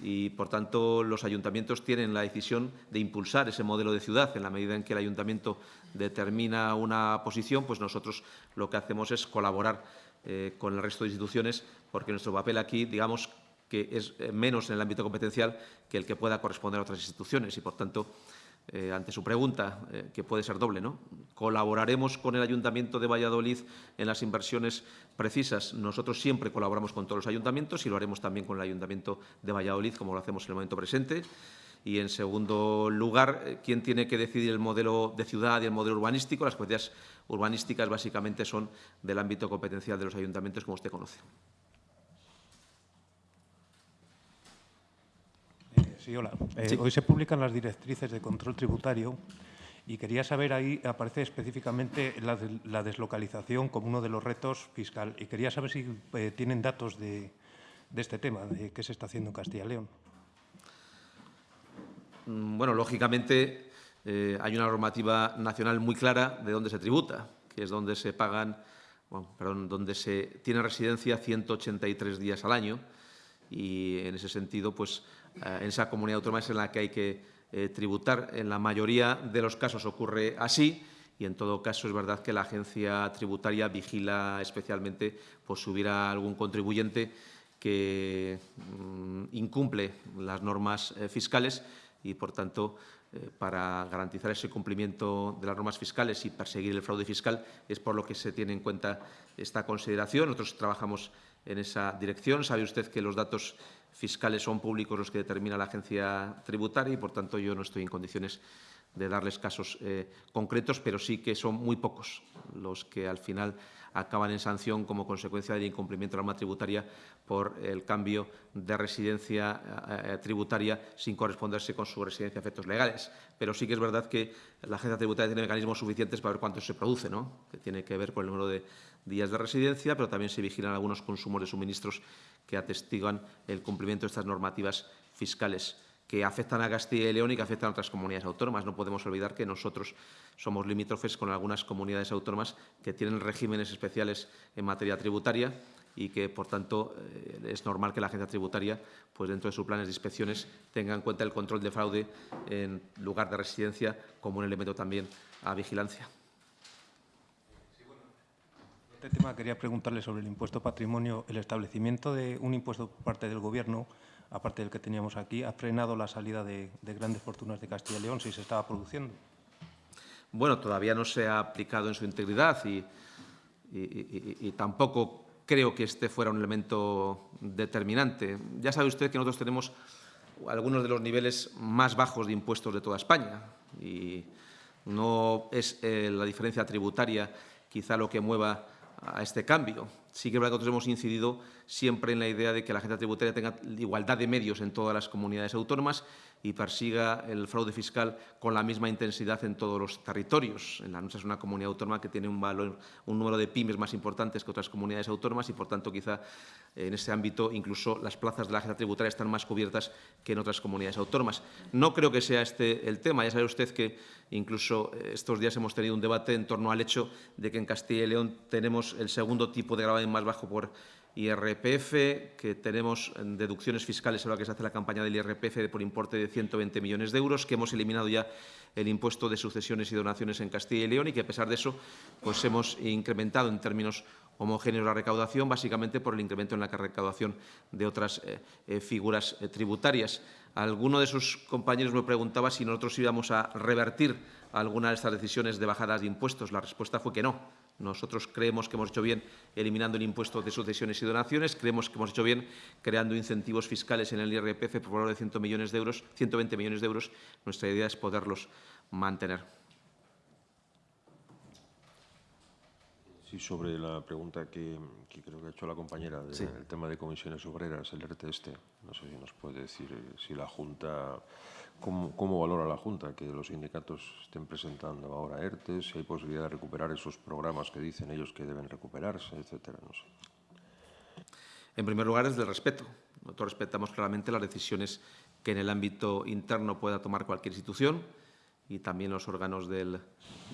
y, por tanto, los ayuntamientos tienen la decisión de impulsar ese modelo de ciudad. En la medida en que el ayuntamiento determina una posición, pues nosotros lo que hacemos es colaborar eh, con el resto de instituciones, porque nuestro papel aquí, digamos, que es eh, menos en el ámbito competencial que el que pueda corresponder a otras instituciones y, por tanto, eh, ante su pregunta, eh, que puede ser doble, ¿no? ¿Colaboraremos con el Ayuntamiento de Valladolid en las inversiones precisas? Nosotros siempre colaboramos con todos los ayuntamientos y lo haremos también con el Ayuntamiento de Valladolid, como lo hacemos en el momento presente. Y, en segundo lugar, eh, ¿quién tiene que decidir el modelo de ciudad y el modelo urbanístico? Las competencias urbanísticas básicamente son del ámbito competencial de los ayuntamientos, como usted conoce. Sí, hola. Eh, Sí. Hoy se publican las directrices de control tributario y quería saber, ahí aparece específicamente la, de- la deslocalización como uno de los retos fiscal. Y quería saber si eh, tienen datos de, de este tema, de qué se está haciendo en Castilla y León. Mm, Bueno, lógicamente eh, hay una normativa nacional muy clara de dónde se tributa, que es donde se pagan, bueno, perdón, donde se tiene residencia 183 días al año y en ese sentido, pues en esa comunidad autónoma es en la que hay que eh, tributar. En la mayoría de los casos ocurre así y en todo caso es verdad que la agencia tributaria vigila especialmente pues, si hubiera algún contribuyente que mm, incumple las normas eh, fiscales y, por tanto, eh, para garantizar ese cumplimiento de las normas fiscales y perseguir el fraude fiscal es por lo que se tiene en cuenta esta consideración. Nosotros trabajamos en esa dirección. Sabe usted que los datos fiscales son públicos los que determina la agencia tributaria y, por tanto, yo no estoy en condiciones de darles casos eh, concretos, pero sí que son muy pocos los que al final acaban en sanción como consecuencia del incumplimiento de la norma tributaria por el cambio de residencia eh, eh, tributaria sin corresponderse con su residencia a efectos legales. Pero sí que es verdad que la agencia tributaria tiene mecanismos suficientes para ver cuánto se produce, ¿no? que tiene que ver con el número de días de residencia, pero también se vigilan algunos consumos de suministros que atestiguan el cumplimiento de estas normativas fiscales que afectan a Castilla y León y que afectan a otras comunidades autónomas. No podemos olvidar que nosotros somos limítrofes con algunas comunidades autónomas que tienen regímenes especiales en materia tributaria y que, por tanto, eh, es normal que la agencia tributaria, pues dentro de sus planes de inspecciones, tenga en cuenta el control de fraude en lugar de residencia como un elemento también a vigilancia. Este tema quería preguntarle sobre el impuesto patrimonio. El establecimiento de un impuesto por parte del Gobierno, aparte del que teníamos aquí, ha frenado la salida de, de grandes fortunas de Castilla y León, si se estaba produciendo. Bueno, todavía no se ha aplicado en su integridad y tampoco creo que este fuera un elemento determinante. Ya sabe usted que nosotros tenemos algunos de los niveles más bajos de impuestos de toda España y no es eh, la diferencia tributaria quizá lo que mueva a este cambio. Sí que es verdad que nosotros hemos incidido siempre en la idea de que la agencia tributaria tenga igualdad de medios en todas las comunidades autónomas y persiga el fraude fiscal con la misma intensidad en todos los territorios. En la nuestra es una comunidad autónoma que tiene un, valor, un número de pymes más importantes que otras comunidades autónomas y, por tanto, quizá en ese ámbito incluso las plazas de la agencia tributaria están más cubiertas que en otras comunidades autónomas. No creo que sea este el tema. Ya sabe usted que incluso estos días hemos tenido un debate en torno al hecho de que en Castilla y León tenemos el segundo tipo de gravamen más bajo por IRPF, que tenemos en deducciones fiscales ahora que se hace la campaña del IRPF por importe de 120 millones de euros, que hemos eliminado ya el impuesto de sucesiones y donaciones en Castilla y León y que, a pesar de eso, pues hemos incrementado en términos homogéneos la recaudación, básicamente por el incremento en la recaudación de otras eh, eh, figuras eh, tributarias. Alguno de sus compañeros me preguntaba si nosotros íbamos a revertir alguna de estas decisiones de bajadas de impuestos. La respuesta fue que no. Nosotros creemos que hemos hecho bien eliminando el impuesto de sucesiones y donaciones, creemos que hemos hecho bien creando incentivos fiscales en el IRPF por valor de 100 millones de euros, 120 millones de euros. Nuestra idea es poderlos mantener. Sí, sobre la pregunta que, que creo que ha hecho la compañera del Sí. tema de comisiones obreras, el ERTE este. No sé si nos puede decir eh, si la Junta, cómo, cómo valora la Junta que los sindicatos estén presentando ahora ERTE, si hay posibilidad de recuperar esos programas que dicen ellos que deben recuperarse, etcétera. No sé. En primer lugar, es del respeto. Nosotros respetamos claramente las decisiones que en el ámbito interno pueda tomar cualquier institución y también los órganos del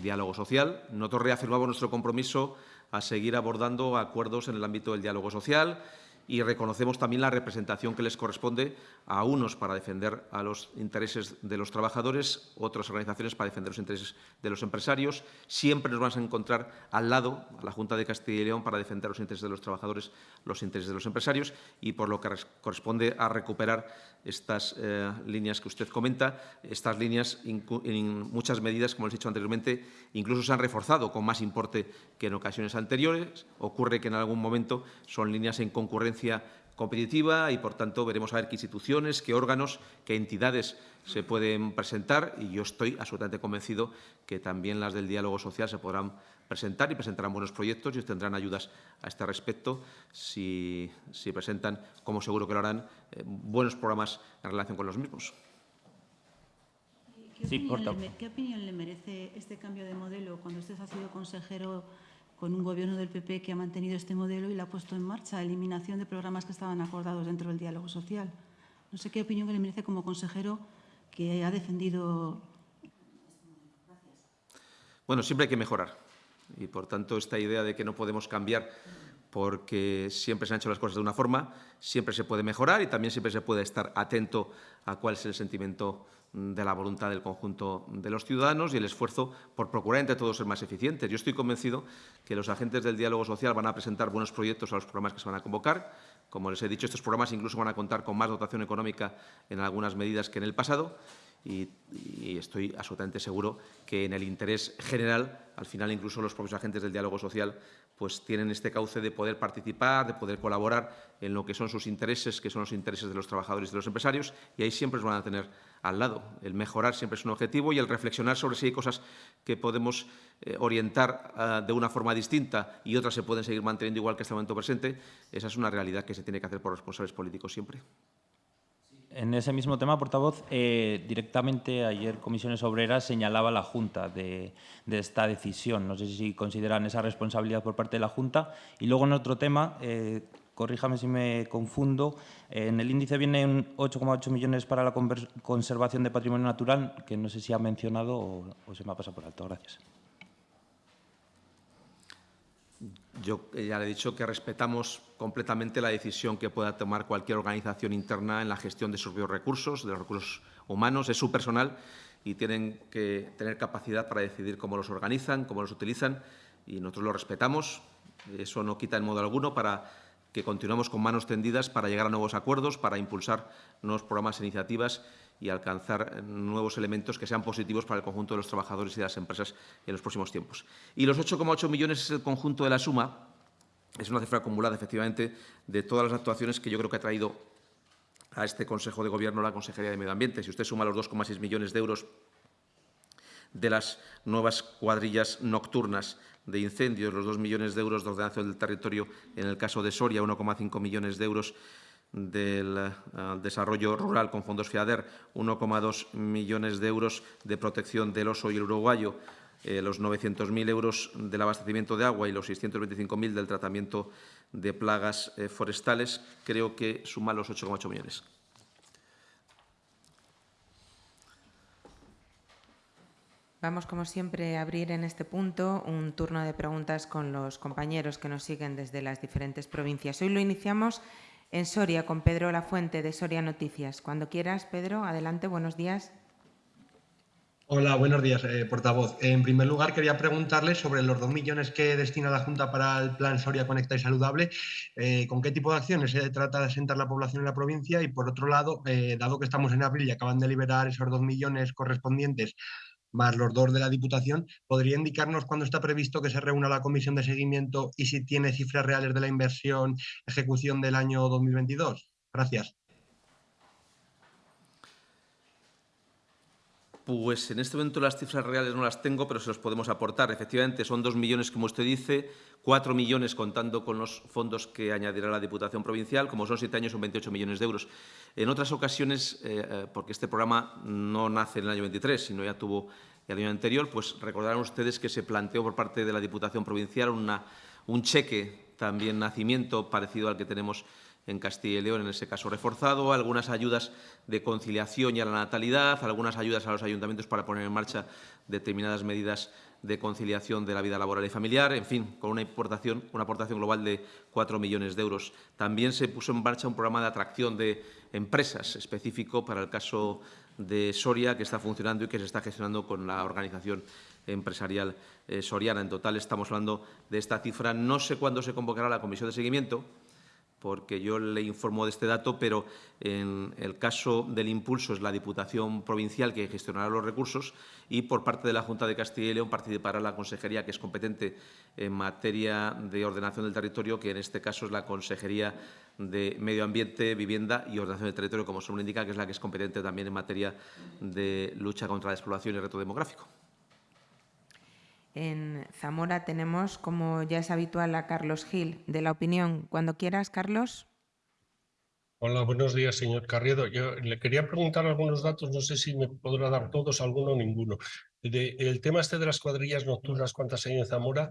diálogo social. Nosotros reafirmamos nuestro compromiso a seguir abordando acuerdos en el ámbito del diálogo social y reconocemos también la representación que les corresponde a unos para defender a los intereses de los trabajadores, otras organizaciones para defender los intereses de los empresarios. Siempre nos vamos a encontrar al lado, a la Junta de Castilla y León, para defender los intereses de los trabajadores, los intereses de los empresarios y por lo que corresponde a recuperar estas eh, líneas que usted comenta. Estas líneas, en muchas medidas, como les he dicho anteriormente, incluso se han reforzado con más importe que en ocasiones anteriores. Ocurre que en algún momento son líneas en concurrencia competitiva y, por tanto, veremos a ver qué instituciones, qué órganos, qué entidades se pueden presentar y yo estoy absolutamente convencido que también las del diálogo social se podrán presentar y presentarán buenos proyectos y tendrán ayudas a este respecto si, si presentan, como seguro que lo harán, eh, buenos programas en relación con los mismos. ¿Qué, opinión le, ¿Qué opinión le merece este cambio de modelo cuando usted ha sido consejero con un gobierno del PP que ha mantenido este modelo y lo ha puesto en marcha, eliminación de programas que estaban acordados dentro del diálogo social? No sé qué opinión le merece como consejero que ha defendido. Bueno, siempre hay que mejorar y, por tanto, esta idea de que no podemos cambiar porque siempre se han hecho las cosas de una forma, siempre se puede mejorar y también siempre se puede estar atento a cuál es el sentimiento de la voluntad del conjunto de los ciudadanos y el esfuerzo por procurar entre todos ser más eficientes. Yo estoy convencido que los agentes del diálogo social van a presentar buenos proyectos a los programas que se van a convocar. Como les he dicho, estos programas incluso van a contar con más dotación económica en algunas medidas que en el pasado y, estoy absolutamente seguro que en el interés general, al final incluso los propios agentes del diálogo social pues tienen este cauce de poder participar, de poder colaborar en lo que son sus intereses, que son los intereses de los trabajadores y de los empresarios, y ahí siempre los van a tener al lado. El mejorar siempre es un objetivo y el reflexionar sobre si hay cosas que podemos eh, orientar ah, de una forma distinta y otras se pueden seguir manteniendo igual que este momento presente, esa es una realidad que se tiene que hacer por responsables políticos siempre. En ese mismo tema, portavoz, eh, directamente ayer Comisiones Obreras señalaba la Junta de, esta decisión. No sé si consideran esa responsabilidad por parte de la Junta. Y luego, en otro tema, eh, corríjame si me confundo, en el índice vienen 8,8 millones para la conservación de patrimonio natural, que no sé si ha mencionado o se me ha pasado por alto. Gracias. Yo ya le he dicho que respetamos completamente la decisión que pueda tomar cualquier organización interna en la gestión de sus recursos, de los recursos humanos, es su personal y tienen que tener capacidad para decidir cómo los organizan, cómo los utilizan y nosotros lo respetamos. Eso no quita en modo alguno para que continuemos con manos tendidas para llegar a nuevos acuerdos, para impulsar nuevos programas e iniciativas y alcanzar nuevos elementos que sean positivos para el conjunto de los trabajadores y de las empresas en los próximos tiempos. Y los 8,8 millones es el conjunto de la suma, es una cifra acumulada, efectivamente, de todas las actuaciones que yo creo que ha traído a este Consejo de Gobierno la Consejería de Medio Ambiente. Si usted suma los 2,6 millones de euros de las nuevas cuadrillas nocturnas de incendios, los 2 millones de euros de ordenación del territorio en el caso de Soria, 1,5 millones de euros del eh, desarrollo rural con fondos FIADER, 1,2 millones de euros de protección del oso y el uruguayo, eh, los 900.000 euros del abastecimiento de agua y los 625.000 del tratamiento de plagas eh, forestales, creo que suma los 8,8 millones. Vamos, como siempre, a abrir en este punto un turno de preguntas con los compañeros que nos siguen desde las diferentes provincias. Hoy lo iniciamos en Soria con Pedro Lafuente de Soria Noticias. Cuando quieras, Pedro, adelante, buenos días. Hola, buenos días, eh, portavoz. En primer lugar, quería preguntarle sobre los dos millones que destina la Junta para el Plan Soria Conecta y Saludable. Eh, ¿Con qué tipo de acciones se trata de asentar la población en la provincia? Y, por otro lado, eh, dado que estamos en abril y acaban de liberar esos dos millones correspondientes más los dos de la Diputación, ¿podría indicarnos cuándo está previsto que se reúna la comisión de seguimiento y si tiene cifras reales de la inversión ejecución del año 2022? Gracias. Pues en este momento las cifras reales no las tengo, pero se los podemos aportar. Efectivamente, son dos millones, como usted dice, cuatro millones contando con los fondos que añadirá la Diputación Provincial. Como son siete años, son 28 millones de euros. En otras ocasiones, eh, eh, porque este programa no nace en el año 23, sino ya tuvo el año anterior, pues recordarán ustedes que se planteó por parte de la Diputación Provincial un cheque también nacimiento parecido al que tenemos en Castilla y León, en ese caso reforzado, algunas ayudas de conciliación y a la natalidad, algunas ayudas a los ayuntamientos para poner en marcha determinadas medidas de conciliación de la vida laboral y familiar, en fin, con una aportación, global de 4 millones de euros. También se puso en marcha un programa de atracción de empresas específico para el caso de Soria, que está funcionando y que se está gestionando con la organización empresarial eh, soriana. En total estamos hablando de esta cifra. No sé cuándo se convocará la comisión de seguimiento, porque yo le informo de este dato, pero en el caso del impulso es la Diputación Provincial que gestionará los recursos y por parte de la Junta de Castilla y León participará la Consejería, que es competente en materia de ordenación del territorio, que en este caso es la Consejería de Medio Ambiente, Vivienda y Ordenación del Territorio, como se indica, que es la que es competente también en materia de lucha contra la despoblación y reto demográfico. En Zamora tenemos, como ya es habitual, a Carlos Gil, de la opinión. Cuando quieras, Carlos. Hola, buenos días, señor Carriedo. Yo le quería preguntar algunos datos, no sé si me podrá dar todos, alguno o ninguno. el tema este de las cuadrillas nocturnas, ¿cuántas hay en Zamora?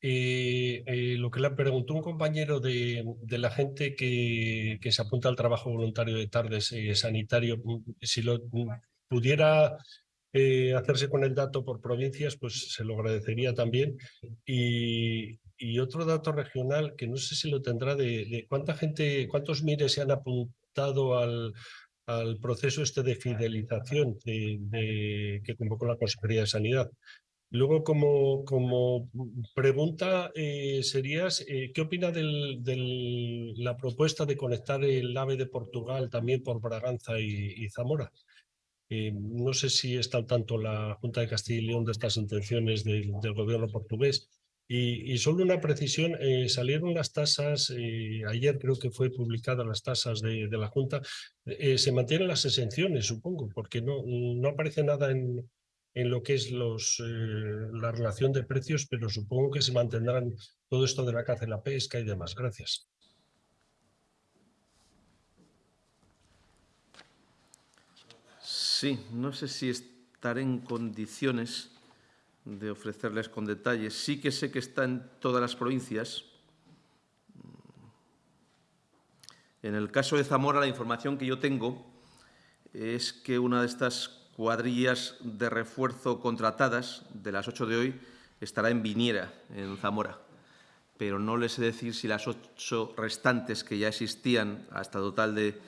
Eh, eh, lo que le preguntó un compañero de, la gente que, se apunta al trabajo voluntario de tardes sanitario, si lo pudiera eh, hacerse con el dato por provincias, pues se lo agradecería también. Y, otro dato regional que no sé si lo tendrá de, cuánta gente, cuántos mires se han apuntado al, al proceso este de fidelización de, que convocó la Consejería de Sanidad. Luego, como, como pregunta, eh, serías, eh, ¿qué opina de la propuesta de conectar el AVE de Portugal también por Braganza y Zamora? Eh, no sé si está al tanto la Junta de Castilla y León de estas intenciones del, gobierno portugués. Y, solo una precisión, eh, salieron las tasas, eh, ayer creo que fue publicadas las tasas de, la Junta, se mantienen las exenciones, supongo, porque no, no aparece nada en, en lo que es los, la relación de precios, pero supongo que se mantendrán todo esto de la caza y la pesca y demás. Gracias. Sí, no sé si estaré en condiciones de ofrecerles con detalles. Sí que sé que está en todas las provincias. En el caso de Zamora, la información que yo tengo es que una de estas cuadrillas de refuerzo contratadas, de las ocho de hoy, estará en Viniera, en Zamora. Pero no les sé decir si las ocho restantes que ya existían, hasta total de,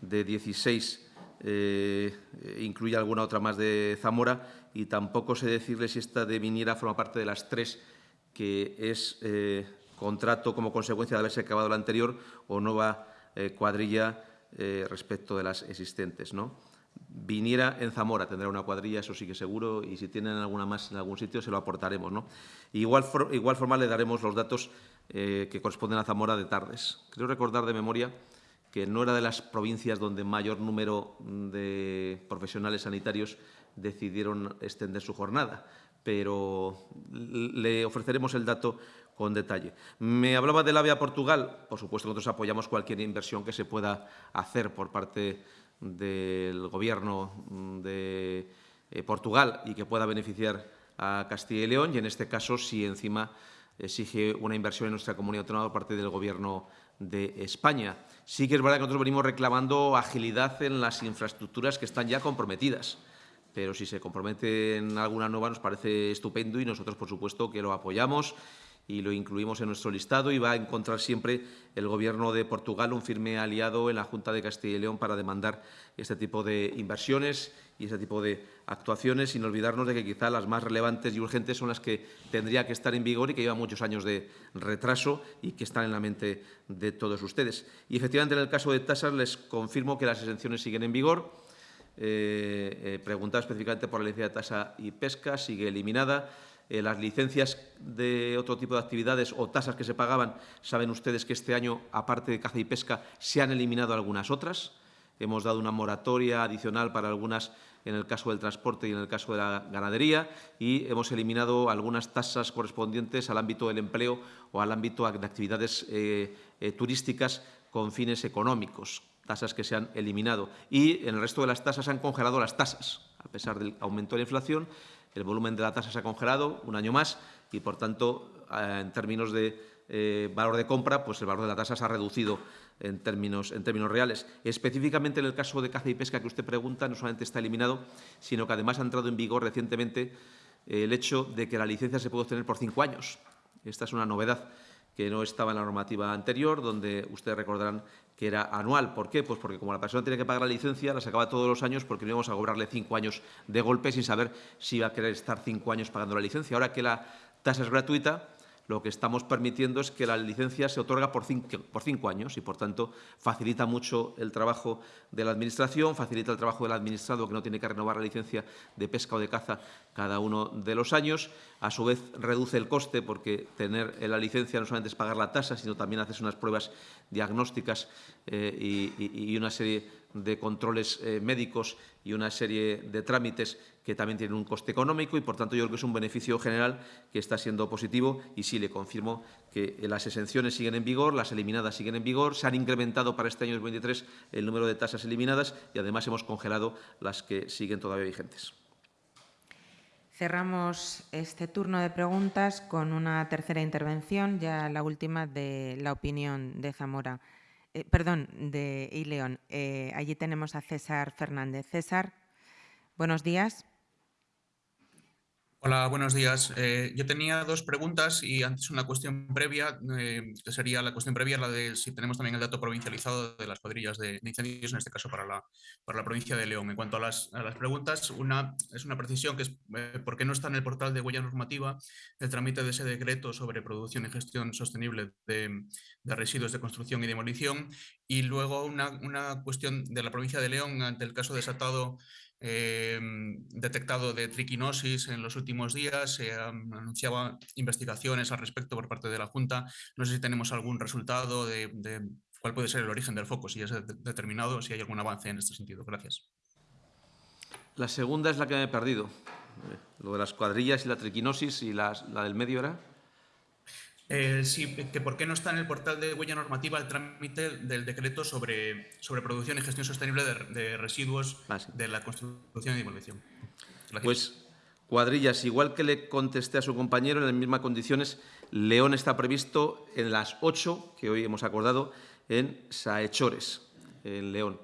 de 16, eh, incluye alguna otra más de Zamora y tampoco sé decirle si esta de Viniera forma parte de las tres que es eh, contrato como consecuencia de haberse acabado la anterior o nueva eh, cuadrilla respecto de las existentes. ¿no? Viniera en Zamora tendrá una cuadrilla, eso sí que seguro, y si tienen alguna más en algún sitio se lo aportaremos. ¿no? Igual, igual forma le daremos los datos que corresponden a Zamora de tardes. Creo recordar de memoria que no era de las provincias donde mayor número de profesionales sanitarios decidieron extender su jornada, pero le ofreceremos el dato con detalle. Me hablaba del AVE a Portugal. Por supuesto, nosotros apoyamos cualquier inversión que se pueda hacer por parte del Gobierno de eh, Portugal y que pueda beneficiar a Castilla y León y, en este caso, si encima exige una inversión en nuestra comunidad autónoma por parte del Gobierno de España. Sí que es verdad que nosotros venimos reclamando agilidad en las infraestructuras que están ya comprometidas, pero si se compromete en alguna nueva nos parece estupendo y nosotros, por supuesto, que lo apoyamos y lo incluimos en nuestro listado y va a encontrar siempre el Gobierno de Portugal un firme aliado en la Junta de Castilla y León para demandar este tipo de inversiones y ese tipo de actuaciones, sin olvidarnos de que quizá las más relevantes y urgentes son las que tendría que estar en vigor y que llevan muchos años de retraso y que están en la mente de todos ustedes. Y efectivamente, en el caso de tasas, les confirmo que las exenciones siguen en vigor. Eh, eh, preguntaba específicamente por la licencia de tasa y pesca, sigue eliminada. Eh, las licencias de otro tipo de actividades o tasas que se pagaban, saben ustedes que este año, aparte de caza y pesca, se han eliminado algunas otras. Hemos dado una moratoria adicional para algunas en el caso del transporte y en el caso de la ganadería y hemos eliminado algunas tasas correspondientes al ámbito del empleo o al ámbito de actividades eh, eh, turísticas con fines económicos, tasas que se han eliminado. Y en el resto de las tasas se han congelado las tasas, a pesar del aumento de la inflación, el volumen de la tasa se ha congelado un año más y, por tanto, eh, en términos de eh, valor de compra, pues el valor de la tasa se ha reducido en términos, en términos reales. Específicamente en el caso de caza y pesca que usted pregunta, no solamente está eliminado, sino que además ha entrado en vigor recientemente el hecho de que la licencia se puede obtener por cinco años. Esta es una novedad que no estaba en la normativa anterior, donde ustedes recordarán que era anual. ¿Por qué? Pues porque como la persona tiene que pagar la licencia, la sacaba todos los años porque no íbamos a cobrarle cinco años de golpe sin saber si iba a querer estar cinco años pagando la licencia. Ahora que la tasa es gratuita, lo que estamos permitiendo es que la licencia se otorga por cinco, años y, por tanto, facilita mucho el trabajo de la Administración, facilita el trabajo del administrado que no tiene que renovar la licencia de pesca o de caza cada uno de los años. A su vez, reduce el coste porque tener la licencia no solamente es pagar la tasa, sino también haces unas pruebas diagnósticas eh, y, y una serie de controles eh, médicos y una serie de trámites que también tienen un coste económico y, por tanto, yo creo que es un beneficio general que está siendo positivo y sí le confirmo que las exenciones siguen en vigor, las eliminadas siguen en vigor, se han incrementado para este año 2023 el número de tasas eliminadas y, además, hemos congelado las que siguen todavía vigentes. Cerramos este turno de preguntas con una tercera intervención, ya la última de la opinión de Zamora. Eh, perdón, de Ileón. Eh, allí tenemos a César Fernández. César, buenos días. Hola, buenos días. Eh, yo tenía dos preguntas y antes una cuestión previa, eh, que sería la cuestión previa, la de si tenemos también el dato provincializado de las cuadrillas de, incendios, en este caso para la, para la provincia de León. En cuanto a las, preguntas, una es una precisión que es eh, por qué no está en el portal de huella normativa el trámite de ese decreto sobre producción y gestión sostenible de, residuos de construcción y demolición. Y luego una, una cuestión de la provincia de León ante el caso desatado Em, detectado de triquinosis en los últimos días, se anunciaban investigaciones al respecto por parte de la Junta. No sé si tenemos algún resultado de, cuál puede ser el origen del foco, si ya se ha determinado, si hay algún avance en este sentido. Gracias. La segunda es la que me he perdido. Lo de las cuadrillas y la triquinosis y la del medio era. Eh, sí, que por qué no está en el portal de huella normativa el trámite del decreto sobre, sobre producción y gestión sostenible de, residuos ah, de la construcción y demolición. Pues cuadrillas, igual que le contesté a su compañero, en las mismas condiciones, León está previsto en las ocho que hoy hemos acordado en Saechores, en León.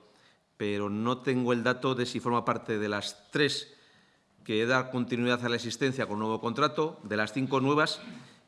Pero no tengo el dato de si forma parte de las tres que da continuidad a la existencia con nuevo contrato, de las cinco nuevas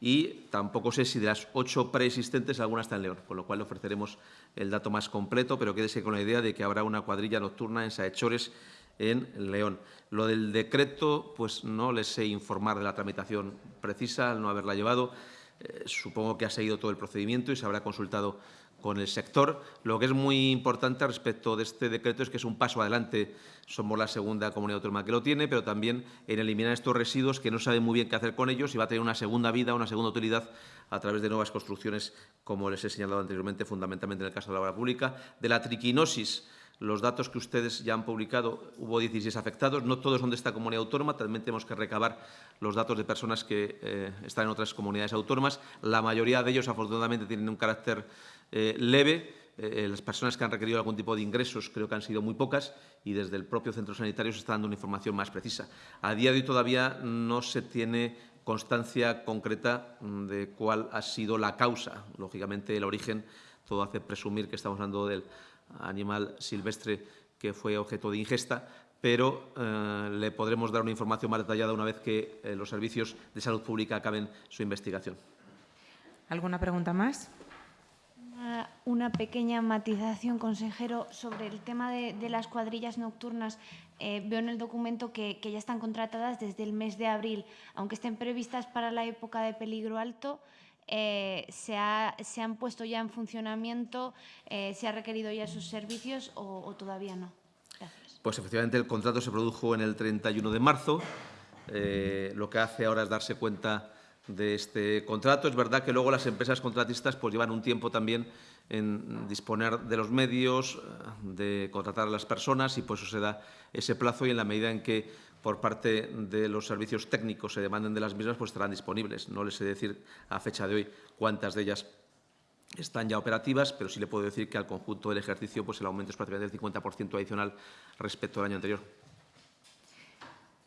y tampoco sé si de las ocho preexistentes alguna está en León, con lo cual le ofreceremos el dato más completo, pero quédese con la idea de que habrá una cuadrilla nocturna en Saechores en León. Lo del decreto, pues no les sé informar de la tramitación precisa, al no haberla llevado. Eh, supongo que ha seguido todo el procedimiento y se habrá consultado con el sector. Lo que es muy importante respecto de este decreto es que es un paso adelante. Somos la segunda comunidad autónoma que lo tiene, pero también en eliminar estos residuos que no sabe muy bien qué hacer con ellos y va a tener una segunda vida, una segunda utilidad a través de nuevas construcciones, como les he señalado anteriormente, fundamentalmente en el caso de la obra pública. De la triquinosis, los datos que ustedes ya han publicado, hubo 16 afectados, no todos son de esta comunidad autónoma, también tenemos que recabar los datos de personas que eh, están en otras comunidades autónomas. La mayoría de ellos, afortunadamente, tienen un carácter eh, leve. Eh, las personas que han requerido algún tipo de ingresos creo que han sido muy pocas y desde el propio centro sanitario se está dando una información más precisa. A día de hoy todavía no se tiene constancia concreta mm, de cuál ha sido la causa. Lógicamente, el origen todo hace presumir que estamos hablando del animal silvestre que fue objeto de ingesta, pero eh, le podremos dar una información más detallada una vez que los servicios de salud pública acaben su investigación. ¿Alguna pregunta más? Una pequeña matización, consejero, sobre el tema de, las cuadrillas nocturnas. Eh, veo en el documento que, ya están contratadas desde el mes de abril, aunque estén previstas para la época de peligro alto. Eh, se, han puesto ya en funcionamiento? Eh, ¿Se ha requerido ya sus servicios o, todavía no? Gracias. Pues efectivamente el contrato se produjo en el 31 de marzo. lo que hace ahora es darse cuenta de este contrato. Es verdad que luego las empresas contratistas pues, llevan un tiempo también en disponer de los medios, de contratar a las personas y por eso se da ese plazo y en la medida en que por parte de los servicios técnicos se demanden de las mismas, pues estarán disponibles. No les sé decir a fecha de hoy cuántas de ellas están ya operativas, pero sí le puedo decir que al conjunto del ejercicio pues el aumento es prácticamente del 50% adicional respecto al año anterior.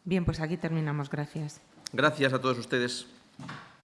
Bien, pues aquí terminamos. Gracias. Gracias a todos ustedes. 음.